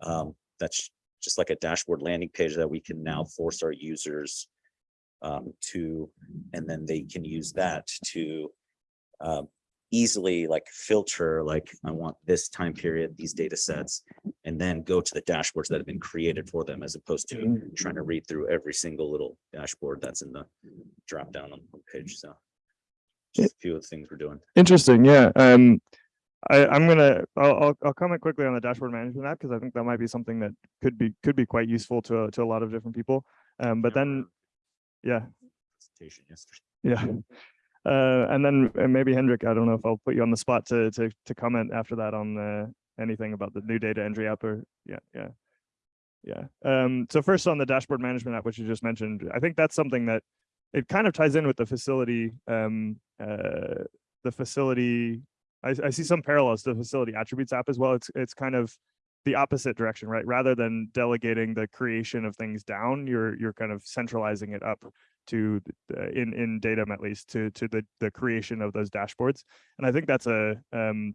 um, That's just like a dashboard landing page that we can now force our users um, to, and then they can use that to um, easily like filter, like I want this time period, these data sets, and then go to the dashboards that have been created for them as opposed to trying to read through every single little dashboard that's in the drop down on the page. So just a few of the things we're doing. Interesting, yeah. Um, I, I'm gonna, I'll, I'll, I'll comment quickly on the dashboard management app because I think that might be something that could be, could be quite useful to, to a lot of different people. Um, but then, yeah, Presentation yesterday. yeah. Uh, and then uh, maybe Hendrik, I don't know if I'll put you on the spot to, to, to comment after that on, uh, anything about the new data entry app or, yeah, yeah. Yeah, um, so first on the dashboard management app, which you just mentioned, I think that's something that it kind of ties in with the facility, um, uh, the facility. I, I see some parallels to the facility attributes app as well. It's, it's kind of the opposite direction, right? Rather than delegating the creation of things down, you're, you're kind of centralizing it up to, the- in, in DATIM at least, to, to the, the creation of those dashboards. And I think that's a, um,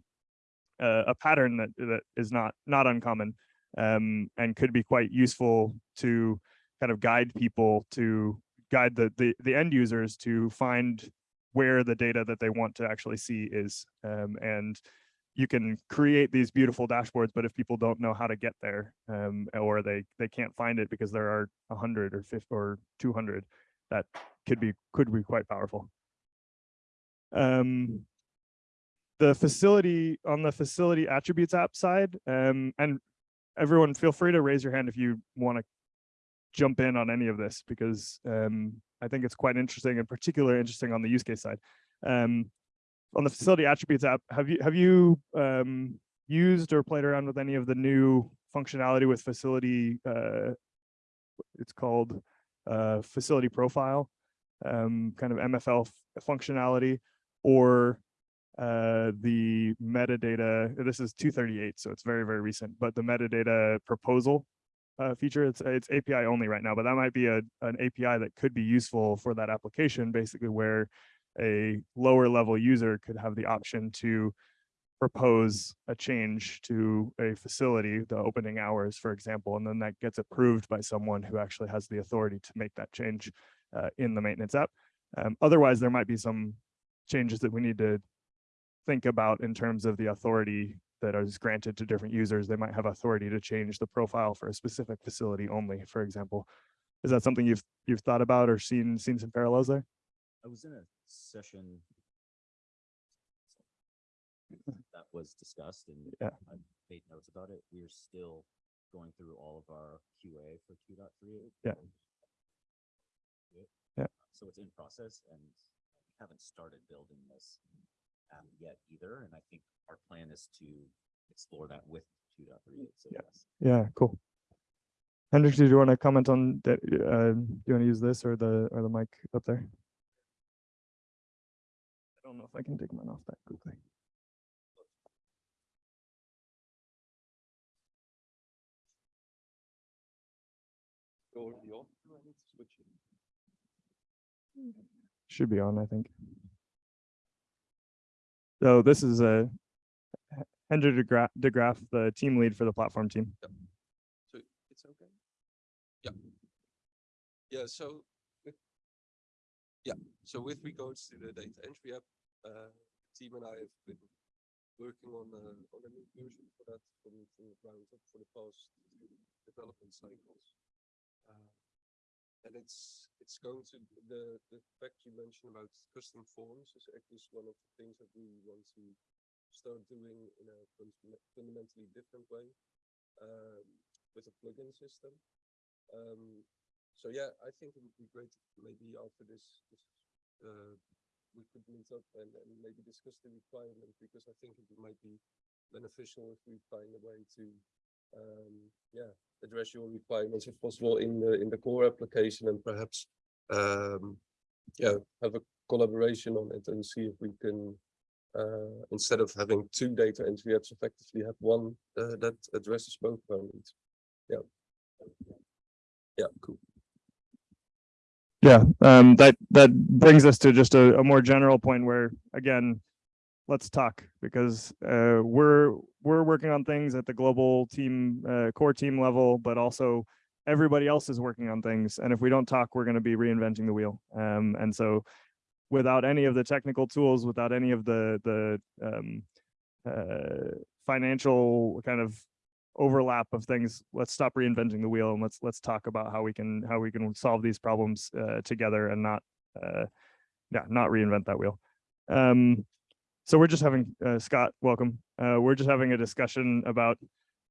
a, a pattern that, that is not, not uncommon um, and could be quite useful to kind of guide people to guide the, the, the end users to find where the data that they want to actually see is. Um, and you can create these beautiful dashboards, but if people don't know how to get there, um, or they, they can't find it because there are a hundred or fifty or two hundred, that could be, could be quite powerful. Um, the facility, on the facility attributes app side, um, and everyone feel free to raise your hand if you want to jump in on any of this because um, I think it's quite interesting and particularly interesting on the use case side. Um, on the facility attributes app, have you have you um, used or played around with any of the new functionality with facility? Uh, it's called uh, facility profile, um, kind of MFL functionality, or uh, the metadata, this is two thirty-eight, so it's very, very recent, but the metadata proposal uh, feature, it's, it's API only right now, but that might be a, an API that could be useful for that application, basically where a lower level user could have the option to propose a change to a facility, the opening hours, for example, and then that gets approved by someone who actually has the authority to make that change uh, in the maintenance app. Um, otherwise, there might be some changes that we need to think about in terms of the authority that is granted to different users. They might have authority to change the profile for a specific facility only, for example. Is that something you've you've thought about or seen seen some parallels there? I was in a session was discussed and Yeah. I made notes about it. We're still going through all of our QA for two dot three. Yeah. Yeah. So it's in process and we haven't started building this app yet either. And I think our plan is to explore that with two dot three. So Yeah. yes. Yeah, cool. Hendrik, did you want to comment on that? Uh, do you want to use this or the or the mic up there? I don't know if I can take mine off that quickly. Should be on, I think. So this is a Hendrik de Gra- de Graaf, the team lead for the platform team. So it's okay? Yeah. Yeah, so. with- Yeah, so with regards to the data entry app, uh, team and I have been working on, uh, on a new version for that ground up for the past development cycles. Uh, And it's, it's going to, the, the fact you mentioned about custom forms is actually one of the things that we want to start doing in a fundamentally different way. Um, with a plugin system. Um, so yeah, I think it would be great maybe after this, this, uh, we could meet up and, and maybe discuss the requirement because I think it might be beneficial if we find a way to, um, yeah, address your requirements if possible in the, in the core application and perhaps, um, yeah, have a collaboration on it and see if we can, uh, instead of having two data entry apps, effectively have one, uh, that addresses both of our needs. Yeah. Yeah, cool. Yeah, um, that that brings us to just a, a more general point where, again, let's talk because uh, we're we're working on things at the global team, uh, core team level, but also everybody else is working on things. And if we don't talk, we're going to be reinventing the wheel. Um, and so, without any of the technical tools, without any of the the um, uh, financial kind of overlap of things let's stop reinventing the wheel and let's let's talk about how we can how we can solve these problems uh, together and not uh yeah not reinvent that wheel um so we're just having uh, scott welcome. Uh we're just having a discussion about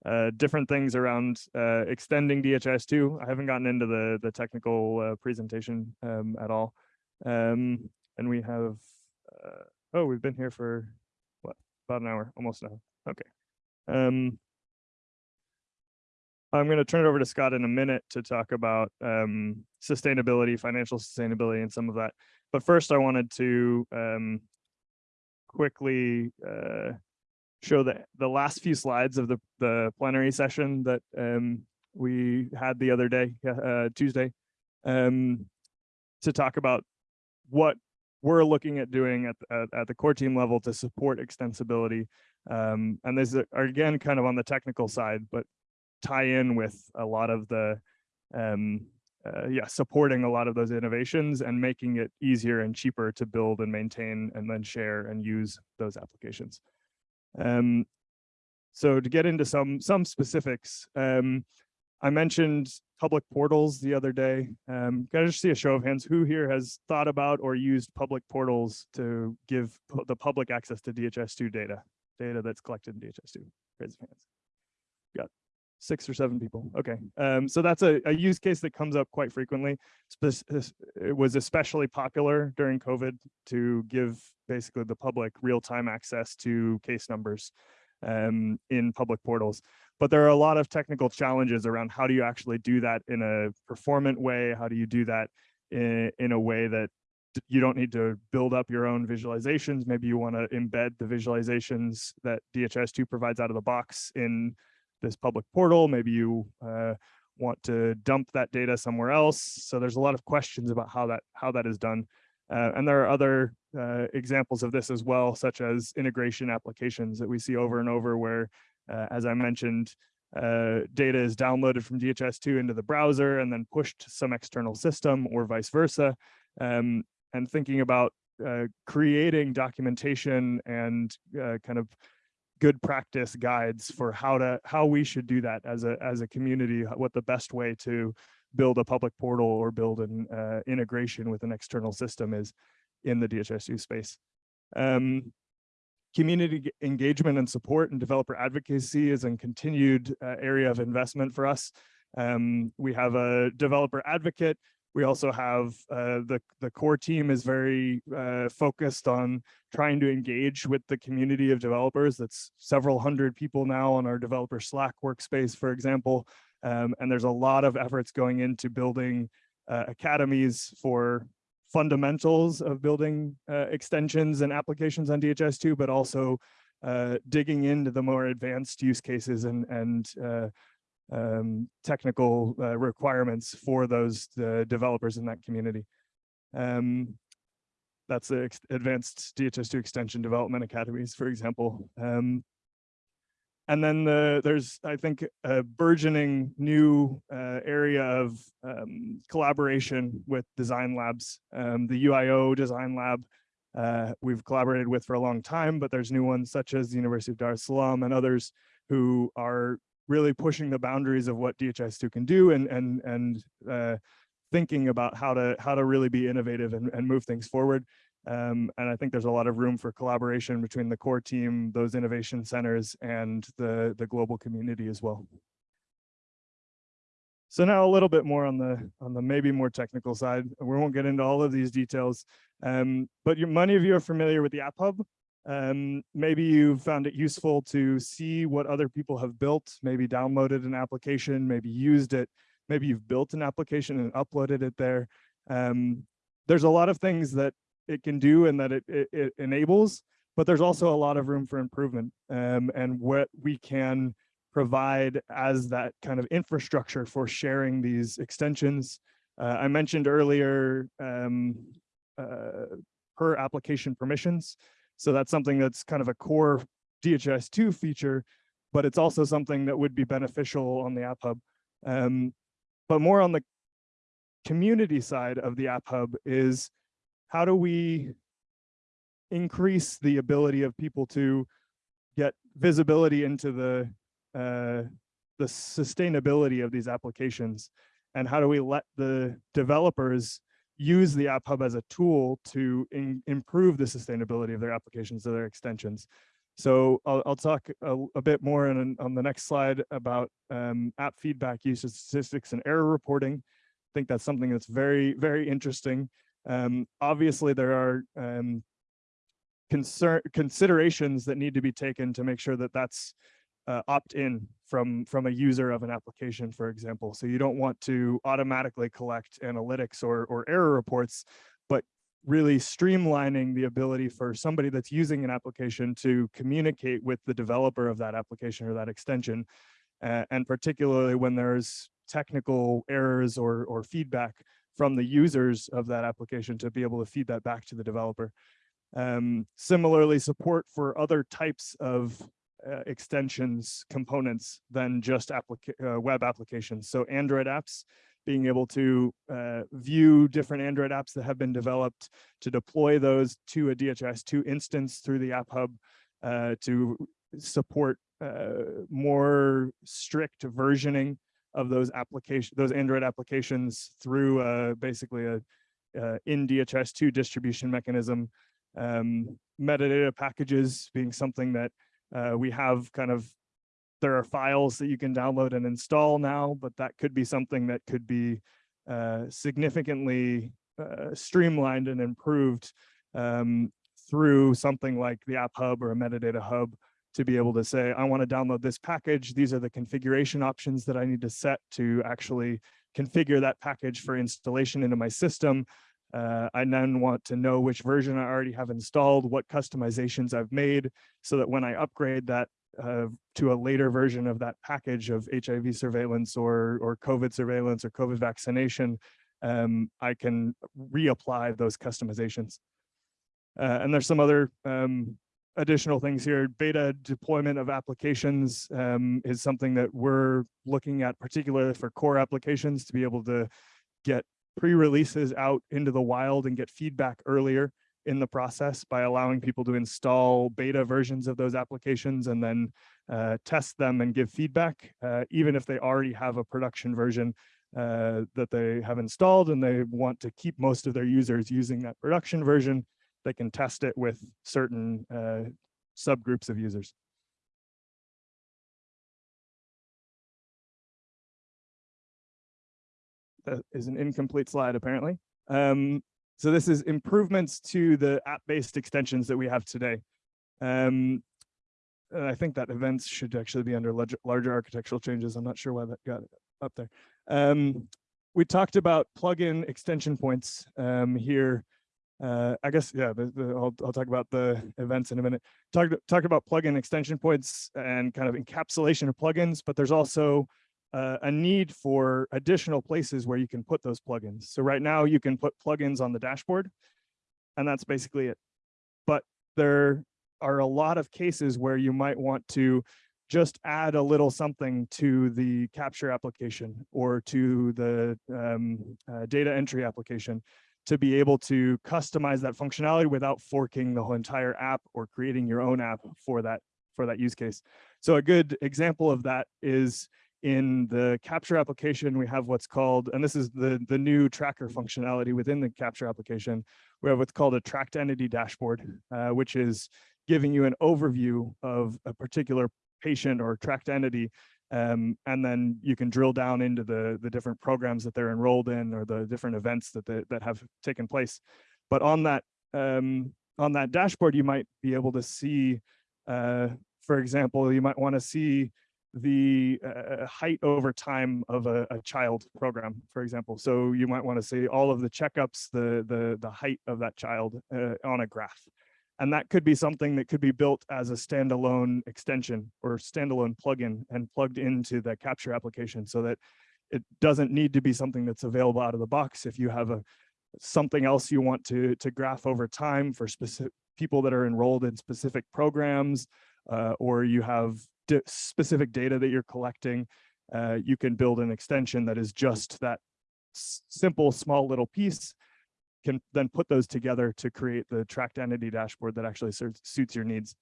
uh different things around uh extending dhis2 i haven't gotten into the the technical uh, presentation um at all. Um and we have uh oh we've been here for what about an hour almost now okay. Um I'm going to turn it over to Scott in a minute to talk about um, sustainability, financial sustainability, and some of that. But first, I wanted to um, quickly uh, show the the last few slides of the the plenary session that um, we had the other day, uh, Tuesday, um, to talk about what we're looking at doing at, at, at the core team level to support extensibility. Um, and these are again kind of on the technical side, but tie in with a lot of the um uh, yeah supporting a lot of those innovations and making it easier and cheaper to build and maintain and then share and use those applications. Um so to get into some some specifics um i mentioned public portals the other day. Um can i just see a show of hands? Who here has thought about or used public portals to give the public access to dhis2 data data that's collected in dhis2 raise hands. Got six or seven people. Okay. Um, so that's a, a use case that comes up quite frequently. It was especially popular during COVID to give basically the public real-time access to case numbers um, in public portals. But there are a lot of technical challenges around how do you actually do that in a performant way? How do you do that in, in a way that you don't need to build up your own visualizations. Maybe you want to embed the visualizations that DHIS2 provides out of the box in this public portal. Maybe you uh, want to dump that data somewhere else. So there's a lot of questions about how that how that is done. Uh, and there are other uh, examples of this as well, such as integration applications that we see over and over where, uh, as I mentioned, uh, data is downloaded from DHIS2 into the browser and then pushed to some external system or vice versa. Um, and thinking about uh, creating documentation and uh, kind of good practice guides for how to how we should do that as a as a community what the best way to build a public portal or build an uh, integration with an external system is in the DHIS2 space. Um, community engagement and support and developer advocacy is a continued uh, area of investment for us. Um, we have a developer advocate. We also have uh, the the core team is very uh, focused on trying to engage with the community of developers. That's several hundred people now on our developer Slack workspace, for example. Um, and there's a lot of efforts going into building uh, academies for fundamentals of building uh, extensions and applications on DHIS2, but also uh, digging into the more advanced use cases and, and uh, um, technical uh, requirements for those uh, developers in that community. Um, that's the advanced DHIS2 extension development academies, for example. Um, and then the, there's, I think, a burgeoning new uh, area of um, collaboration with design labs. Um, the UIO Design Lab uh, we've collaborated with for a long time, but there's new ones such as the University of Dar es Salaam and others who are really pushing the boundaries of what DHIS2 can do and and and uh, thinking about how to how to really be innovative and, and move things forward. Um, and I think there's a lot of room for collaboration between the core team, those innovation centers, and the, the global community as well. So now a little bit more on the on the maybe more technical side. We won't get into all of these details, um, but many of you are familiar with the App Hub. Um, maybe you found it useful to see what other people have built, maybe downloaded an application, maybe used it, maybe you've built an application and uploaded it there. Um, there's a lot of things that it can do and that it, it, it enables, but there's also a lot of room for improvement um, and what we can provide as that kind of infrastructure for sharing these extensions. Uh, I mentioned earlier um, uh, per application permissions. So that's something that's kind of a core DHIS2 feature, but it's also something that would be beneficial on the App Hub. Um, but more on the community side of the App Hub is how do we increase the ability of people to get visibility into the uh, the sustainability of these applications and how do we let the developers use the app hub as a tool to in- improve the sustainability of their applications or their extensions. So i'll, I'll talk a, a bit more on, on the next slide about um, app feedback usage statistics and error reporting. I think that's something that's very very interesting. Um, obviously there are um, concern considerations that need to be taken to make sure that that's uh, opt in from from a user of an application, for example. So you don't want to automatically collect analytics or or error reports, but really streamlining the ability for somebody that's using an application to communicate with the developer of that application or that extension, uh, and particularly when there's technical errors or or feedback from the users of that application to be able to feed that back to the developer. Um, similarly, support for other types of uh, extensions components than just applica uh, web applications. So Android apps, being able to uh, view different Android apps that have been developed to deploy those to a DHIS2 instance through the App Hub uh, to support uh, more strict versioning of those application, those Android applications through basically a in DHIS2 distribution mechanism. Um, metadata packages being something that uh, we have kind of, there are files that you can download and install now, but that could be something that could be uh, significantly uh, streamlined and improved um, through something like the App Hub or a metadata hub to be able to say, I want to download this package. These are the configuration options that I need to set to actually configure that package for installation into my system. Uh, I then want to know which version I already have installed, what customizations I've made, so that when I upgrade that uh, to a later version of that package of HIV surveillance or, or COVID surveillance or COVID vaccination, um, I can reapply those customizations. Uh, and there's some other um, additional things here. Beta deployment of applications um, is something that we're looking at, particularly for core applications, to be able to get pre-releases out into the wild and get feedback earlier in the process by allowing people to install beta versions of those applications and then uh, test them and give feedback, uh, even if they already have a production version uh, that they have installed and they want to keep most of their users using that production version, they can test it with certain uh, subgroups of users. That is an incomplete slide, apparently. Um, so this is improvements to the app-based extensions that we have today. Um, and I think that events should actually be under larger, larger architectural changes. I'm not sure why that got up there. Um, we talked about plugin extension points um, here. Uh, I guess, yeah, the, the, I'll, I'll talk about the events in a minute. Talk, talk about plugin extension points and kind of encapsulation of plugins, but there's also uh, a need for additional places where you can put those plugins. So right now you can put plugins on the dashboard and that's basically it. But there are a lot of cases where you might want to just add a little something to the capture application or to the um, uh, data entry application to be able to customize that functionality without forking the whole entire app or creating your own app for that for that use case. So a good example of that is in the capture application, we have what's called, and this is the, the new tracker functionality within the capture application. We have what's called a tracked entity dashboard, uh, which is giving you an overview of a particular patient or tracked entity. Um, and then you can drill down into the, the different programs that they're enrolled in or the different events that, they, that have taken place. But on that, um, on that dashboard, you might be able to see, uh, for example, you might want to see the uh, height over time of a, a, child program, for example. So you might want to see all of the checkups, the, the, the height of that child uh, on a graph. And that could be something that could be built as a standalone extension or standalone plugin and plugged into the capture application so that it doesn't need to be something that's available out of the box. If you have a something else you want to, to graph over time for specific people that are enrolled in specific programs, uh, or you have specific data that you're collecting, uh, you can build an extension that is just that simple, small little piece, can then put those together to create the tracked entity dashboard that actually suits your needs.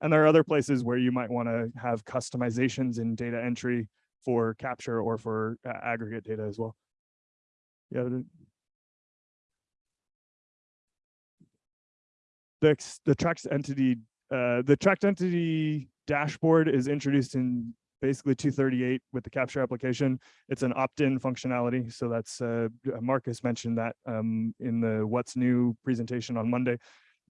And there are other places where you might want to have customizations in data entry for capture or for uh, aggregate data as well. Yeah. The, the tracked entity, uh, the tracked entity dashboard is introduced in basically 238 with the capture application. It's an opt-in functionality. So that's uh, Marcus mentioned that um, in the what's new presentation on Monday.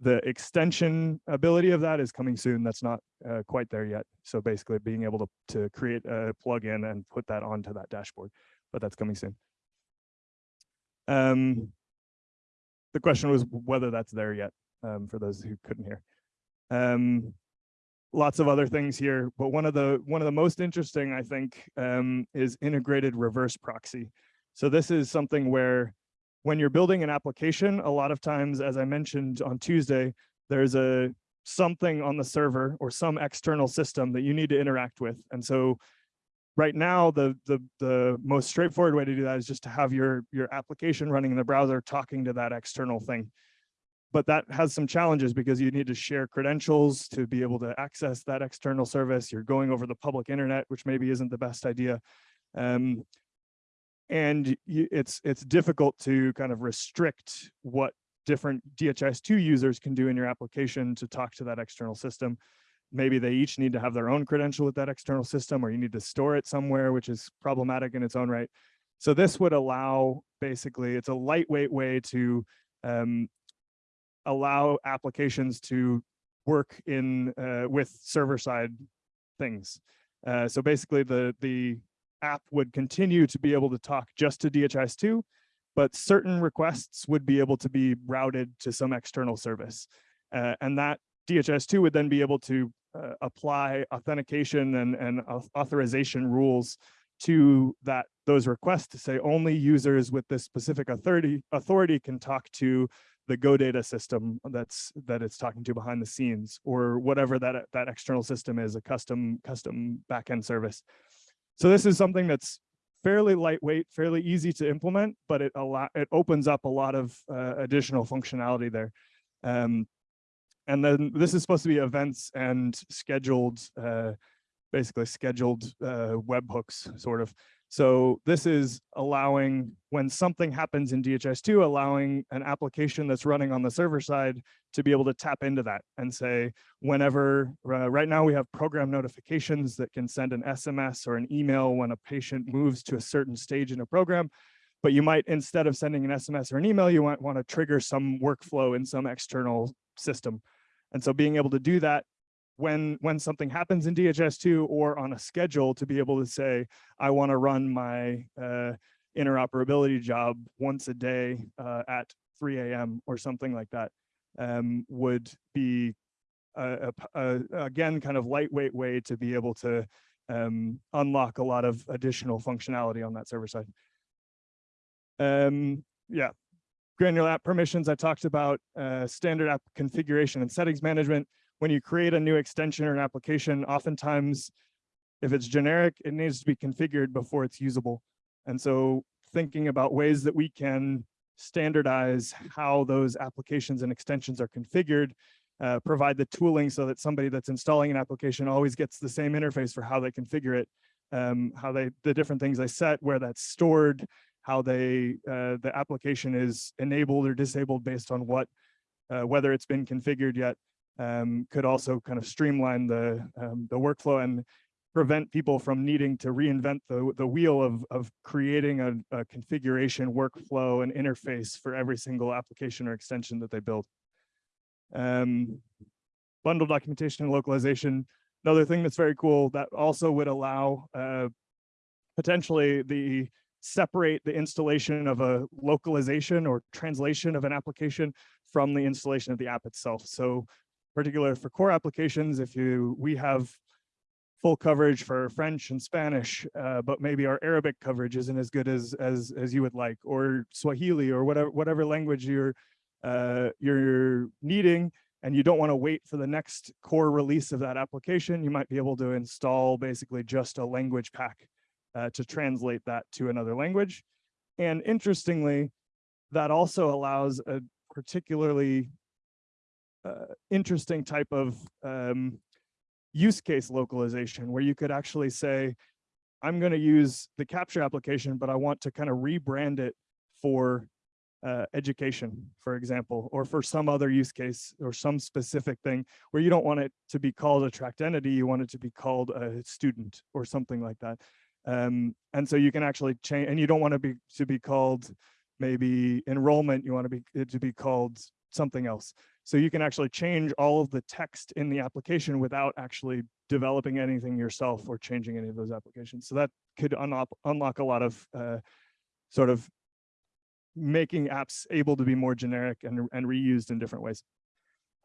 The extension ability of that is coming soon. That's not uh, quite there yet. So basically being able to, to create a plugin and put that onto that dashboard, but that's coming soon. Um, the question was whether that's there yet um, for those who couldn't hear. Um, lots of other things here, but one of the one of the most interesting, I think, um, is integrated reverse proxy. So this is something where when you're building an application, a lot of times, as I mentioned on Tuesday, there's a something on the server or some external system that you need to interact with. And so right now, the, the, the most straightforward way to do that is just to have your, your application running in the browser talking to that external thing but that has some challenges because you need to share credentials to be able to access that external service. You're going over the public internet, which maybe isn't the best idea. Um, and you, it's it's difficult to kind of restrict what different DHIS2 users can do in your application to talk to that external system. Maybe they each need to have their own credential with that external system, or you need to store it somewhere, which is problematic in its own right. So this would allow, basically, it's a lightweight way to um, allow applications to work in uh, with server side things. Uh, so basically the, the app would continue to be able to talk just to DHIS2, but certain requests would be able to be routed to some external service. Uh, and that DHIS2 would then be able to uh, apply authentication and, and authorization rules to that those requests to say only users with this specific authority authority can talk to the Go.Data system that's that it's talking to behind the scenes or whatever that that external system is, a custom custom backend service. So this is something that's fairly lightweight, fairly easy to implement, but it allow it opens up a lot of uh, additional functionality there. Um, and then this is supposed to be events and scheduled, uh, basically scheduled uh, webhooks, sort of. So this is allowing, when something happens in DHIS2, allowing an application that's running on the server side to be able to tap into that and say, whenever, uh, right now we have program notifications that can send an SMS or an email when a patient moves to a certain stage in a program. But you might, instead of sending an SMS or an email, you might want to trigger some workflow in some external system. And so being able to do that when when something happens in DHIS2 or on a schedule to be able to say, I want to run my uh, interoperability job once a day uh, at 3 a.m. or something like that um, would be a, a, a, again kind of lightweight way to be able to um, unlock a lot of additional functionality on that server side. Um, yeah, granular app permissions I talked about, uh, standard app configuration and settings management when you create a new extension or an application, oftentimes, if it's generic, it needs to be configured before it's usable. And so thinking about ways that we can standardize how those applications and extensions are configured, uh, provide the tooling so that somebody that's installing an application always gets the same interface for how they configure it, um, how they, the different things they set, where that's stored, how they, uh, the application is enabled or disabled based on what, uh, whether it's been configured yet um, could also kind of streamline the um, the workflow and prevent people from needing to reinvent the, the wheel of, of creating a, a configuration workflow and interface for every single application or extension that they build. Um, bundle documentation and localization. Another thing that's very cool that also would allow uh, potentially the separate the installation of a localization or translation of an application from the installation of the app itself. So particular for core applications, if you we have full coverage for French and Spanish, uh, but maybe our Arabic coverage isn't as good as as as you would like, or Swahili, or whatever whatever language you're uh, you're needing, and you don't want to wait for the next core release of that application, you might be able to install basically just a language pack uh, to translate that to another language. And interestingly, that also allows a particularly interesting type of um, use case localization where you could actually say, I'm going to use the capture application, but I want to kind of rebrand it for uh, education, for example, or for some other use case or some specific thing where you don't want it to be called a tracked entity, you want it to be called a student or something like that. Um, and so you can actually change, and you don't want to be to be called maybe enrollment, you want to be to be called something else. So you can actually change all of the text in the application without actually developing anything yourself or changing any of those applications. So that could unlock, unlock a lot of uh, sort of making apps able to be more generic and, and reused in different ways.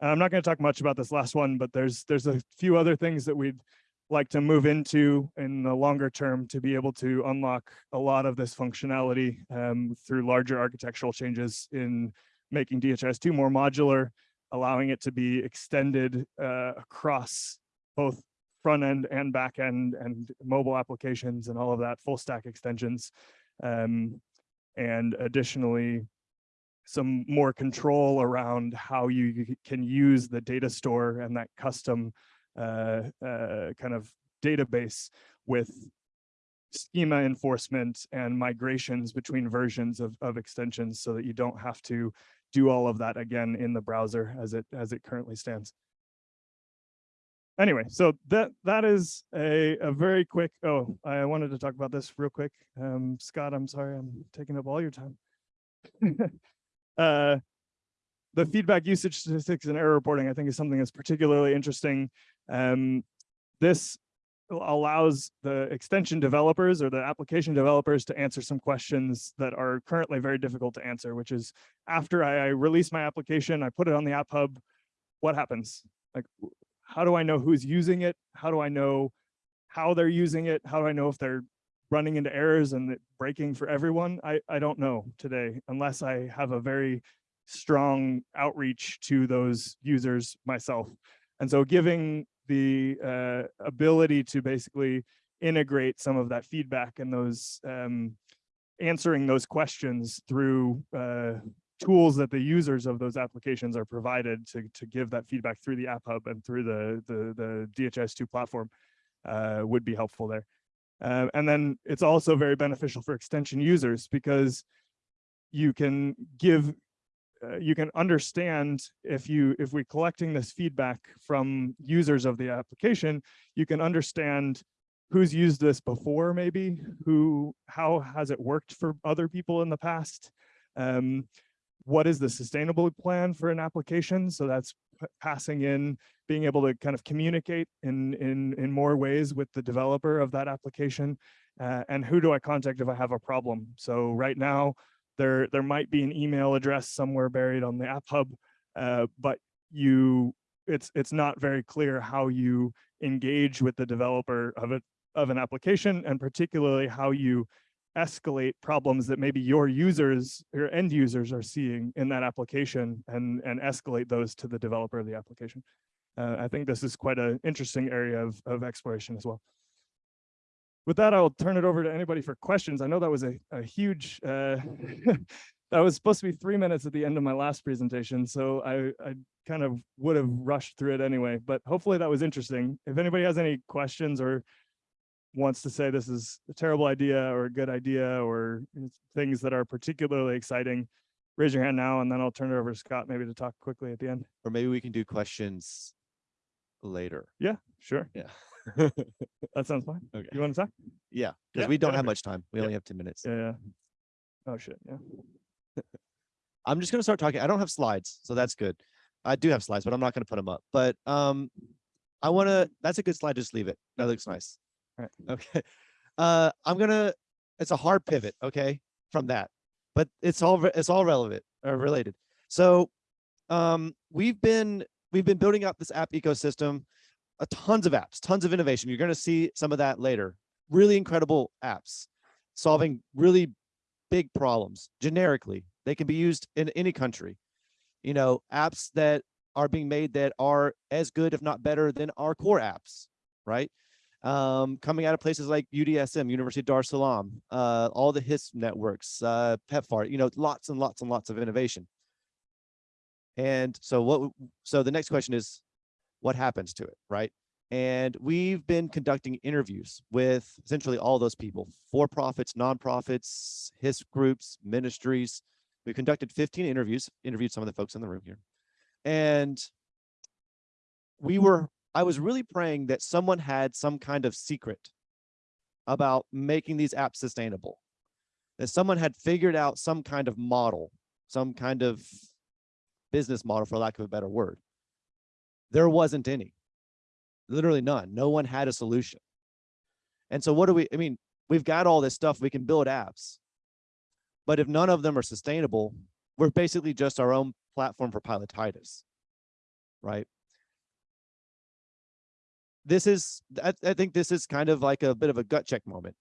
And I'm not going to talk much about this last one, but there's there's a few other things that we'd like to move into in the longer term to be able to unlock a lot of this functionality um, through larger architectural changes in making DHIS2 more modular, allowing it to be extended uh, across both front end and back end and mobile applications and all of that full stack extensions. Um, and additionally, some more control around how you can use the data store and that custom uh, uh, kind of database with schema enforcement and migrations between versions of, of extensions so that you don't have to do all of that again in the browser as it as it currently stands. Anyway, so that that is a, a very quick, oh, I wanted to talk about this real quick. Um, Scott, I'm sorry, I'm taking up all your time. uh, the feedback usage statistics and error reporting, I think is something that's particularly interesting. Um, this allows the extension developers or the application developers to answer some questions that are currently very difficult to answer, which is after I, release my application, I put it on the app hub, what happens? Like, how do I know who's using it? How do I know how they're using it? How do I know if they're running into errors and breaking for everyone? I, I don't know today, unless I have a very strong outreach to those users myself. And so giving the uh, ability to basically integrate some of that feedback and those um, answering those questions through uh, tools that the users of those applications are provided to, to give that feedback through the app hub and through the, the, the DHIS2 platform uh, would be helpful there. Uh, and then it's also very beneficial for extension users because you can give uh, you can understand if you if we're collecting this feedback from users of the application you can understand who's used this before maybe who how has it worked for other people in the past um, what is the sustainable plan for an application? So that's passing in being able to kind of communicate in in in more ways with the developer of that application uh, and who do i contact if i have a problem? So right now there there might be an email address somewhere buried on the app hub uh, but you it's it's not very clear how you engage with the developer of a, of an application and particularly how you escalate problems that maybe your users your end users are seeing in that application and and escalate those to the developer of the application. Uh, i think this is quite an interesting area of of exploration as well with that, I'll turn it over to anybody for questions. I know that was a, a huge, uh, that was supposed to be three minutes at the end of my last presentation, so I, I kind of would have rushed through it anyway, but hopefully that was interesting. If anybody has any questions or wants to say this is a terrible idea or a good idea or things that are particularly exciting, raise your hand now and then I'll turn it over to Scott maybe to talk quickly at the end. Or maybe we can do questions later. Yeah, sure. Yeah. That sounds fine. Okay. You want to talk? Yeah, Yeah, because we don't have much time. We Yeah. only have ten minutes. Yeah, yeah. Oh, shit, yeah. I'm just gonna start talking. I don't have slides, so that's good. I do have slides, but I'm not gonna put them up. But um, I wanna, that's a good slide. Just leave it. That looks nice. Right. Okay. Uh, I'm gonna, it's a hard pivot, okay, from that, but it's all, re- it's all relevant or related. So um, we've been, we've been building up this app ecosystem, tons of apps, tons of innovation. You're gonna see some of that later. Really incredible apps, solving really big problems generically. They can be used in any country. You know, apps that are being made that are as good, if not better, than our core apps, right? Um, coming out of places like UDSM, University of Dar es Salaam, uh, all the HIS networks, uh, PEPFAR, you know, lots and lots and lots of innovation. And so what, so the next question is, what happens to it, right? And we've been conducting interviews with essentially all those people, for-profits, nonprofits, HIS groups, ministries. We conducted 15 interviews, interviewed some of the folks in the room here. And we were, I was really praying that someone had some kind of secret about making these apps sustainable. That someone had figured out some kind of model, some kind of business model, for lack of a better word. There wasn't any literally none. No one had a solution. And so what do we, I mean, we've got all this stuff, we can build apps. But if none of them are sustainable, we're basically just our own platform for pilotitis, right? This is, I, I think this is kind of like a bit of a gut check moment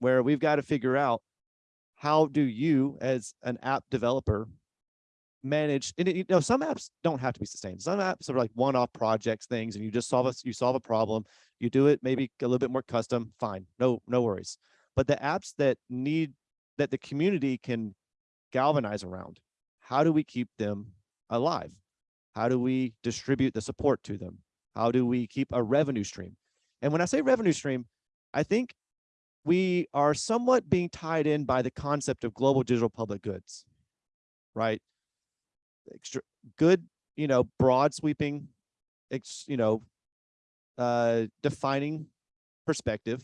where we've got to figure out how do you as an app developer manage and it- you know some apps don't have to be sustained. Some apps are like one-off projects things and you just solve a you solve a problem you do it maybe a little bit more custom fine no no worries. But the apps that need that the community can galvanize around how do we keep them alive? How do we distribute the support to them? How do we keep a revenue stream? And when i say revenue stream i think we are somewhat being tied in by the concept of global digital public goods right extra good, you know, broad sweeping, ex, you know, uh, defining perspective.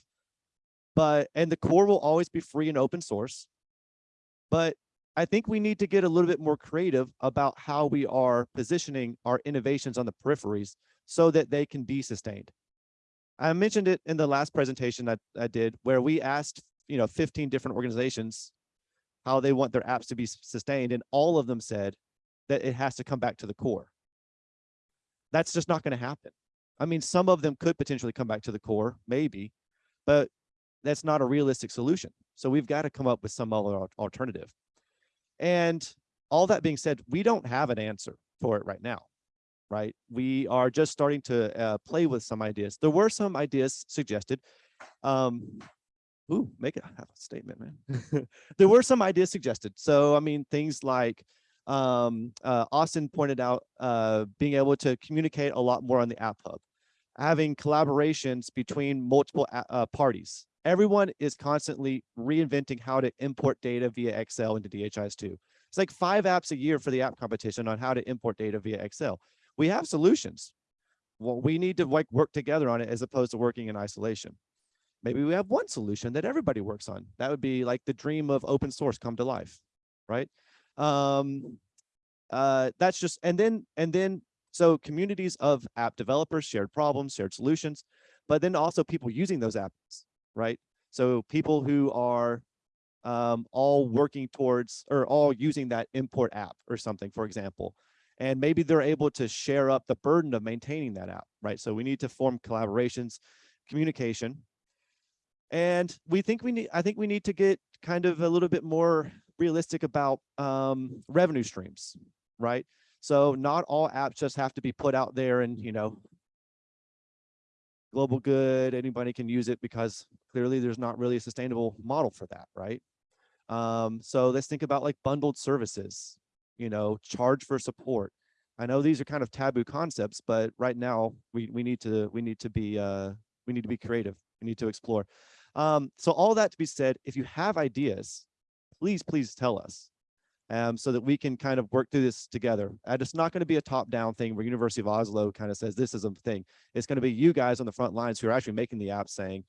But, and the core will always be free and open source. But I think we need to get a little bit more creative about how we are positioning our innovations on the peripheries so that they can be sustained. I mentioned it in the last presentation that I did where we asked, you know, 15 different organizations how they want their apps to be sustained. And all of them said, that it has to come back to the core. That's just not going to happen. I mean, some of them could potentially come back to the core, maybe, but that's not a realistic solution. So we've got to come up with some other alternative. And all that being said, we don't have an answer for it right now, right? We are just starting to uh, play with some ideas. There were some ideas suggested. Um, ooh, make have a statement, man. there were some ideas suggested. So, I mean, things like Um, uh, Austin pointed out, uh, being able to communicate a lot more on the app hub, having collaborations between multiple uh, parties. Everyone is constantly reinventing how to import data via Excel into DHIS2. It's like five apps a year for the app competition on how to import data via Excel. We have solutions. Well, we need to like work together on it as opposed to working in isolation. Maybe we have one solution that everybody works on. That would be like the dream of open source come to life, right? Um, uh, that's just, and then, and then, so communities of app developers, shared problems, shared solutions, but then also people using those apps, right? So people who are um, all working towards or all using that import app or something, for example. And maybe they're able to share up the burden of maintaining that app, right? So we need to form collaborations, communication. And we think we need, I think we need to get kind of a little bit more realistic about um, revenue streams, right? So not all apps just have to be put out there and, you know, global good, anybody can use it because clearly there's not really a sustainable model for that, right? Um, so let's think about like bundled services, you know, charge for support. I know these are kind of taboo concepts, but right now we, we need to, we need to be, uh, we need to be creative. We need to explore. Um, so all that to be said, if you have ideas, please, please tell us. Um, so that we can kind of work through this together. And it's not going to be a top-down thing where University of Oslo kind of says this is a thing. It's going to be you guys on the front lines who are actually making the app saying,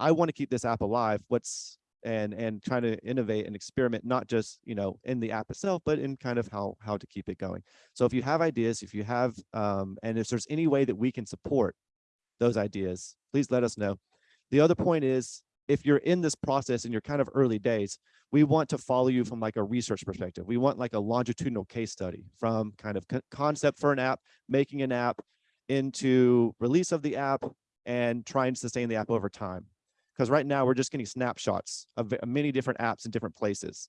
I want to keep this app alive. What's and and trying to innovate and experiment, not just you know in the app itself, but in kind of how how to keep it going. So if you have ideas, if you have, um, and if there's any way that we can support those ideas, please let us know. The other point is, if you're in this process and you're kind of early days, we want to follow you from like a research perspective. We want like a longitudinal case study from kind of concept for an app, making an app into release of the app and trying to sustain the app over time. Because right now we're just getting snapshots of uh, many different apps in different places.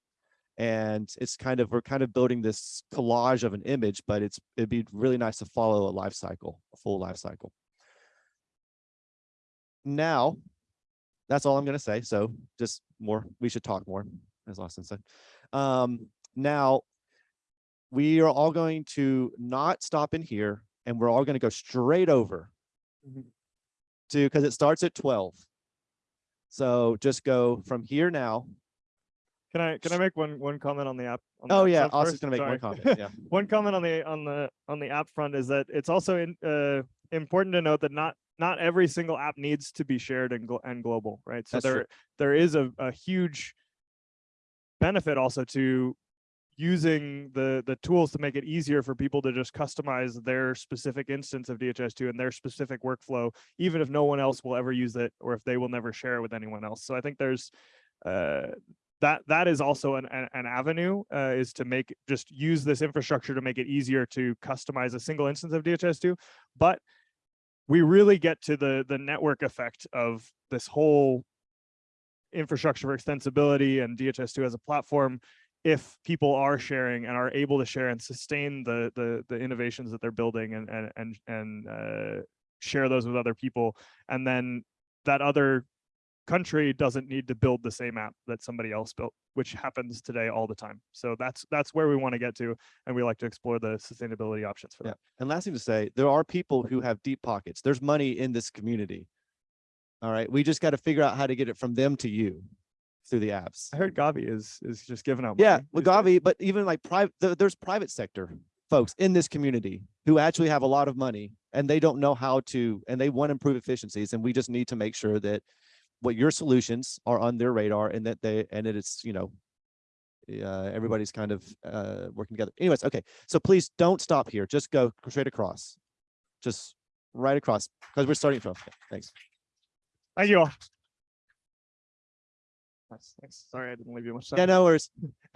And it's kind of, we're kind of building this collage of an image, but it's, it'd be really nice to follow a life cycle, a full life cycle. Now, that's all I'm going to say. So just more, we should talk more, as Austin said. Um, now, we are all going to not stop in here and we're all going to go straight over to, because it starts at 12. So just go from here now. Can I, can I make one, one comment on the app? on the Oh app yeah, Austin's first? gonna make one comment, yeah. One comment on the, on the, on the app front is that it's also in, uh, important to note that not, not every single app needs to be shared and, and global, right? So That's true. there, there is a, a huge benefit also to using the, the tools to make it easier for people to just customize their specific instance of DHIS2 and their specific workflow, even if no one else will ever use it or if they will never share it with anyone else. So I think there's, uh, that that is also an, an, an avenue uh, is to make just use this infrastructure to make it easier to customize a single instance of DHIS2. But we really get to the the network effect of this whole infrastructure for extensibility and DHIS2 as a platform if people are sharing and are able to share and sustain the the, the innovations that they're building and and and, and uh, share those with other people. And then that other country doesn't need to build the same app that somebody else built, which happens today all the time. So that's that's where we want to get to, and we like to explore the sustainability options for Yeah. that. And last thing to say, there are people who have deep pockets. There's money in this community. All right, we just got to figure out how to get it from them to you through the apps. I heard Gavi is is just giving out. Yeah, money these days. Gavi, but even like private, there's private sector folks in this community who actually have a lot of money and they don't know how to, and they want to improve efficiencies. And we just need to make sure that what your solutions are on their radar and that they, and it's, you know, uh, everybody's kind of uh, working together. Anyways, okay. So please don't stop here. Just go straight across. Just right across because we're starting from. okay, Thanks. Thank you all. Nice, Thanks. Sorry, I didn't leave you much time. Yeah, no worries.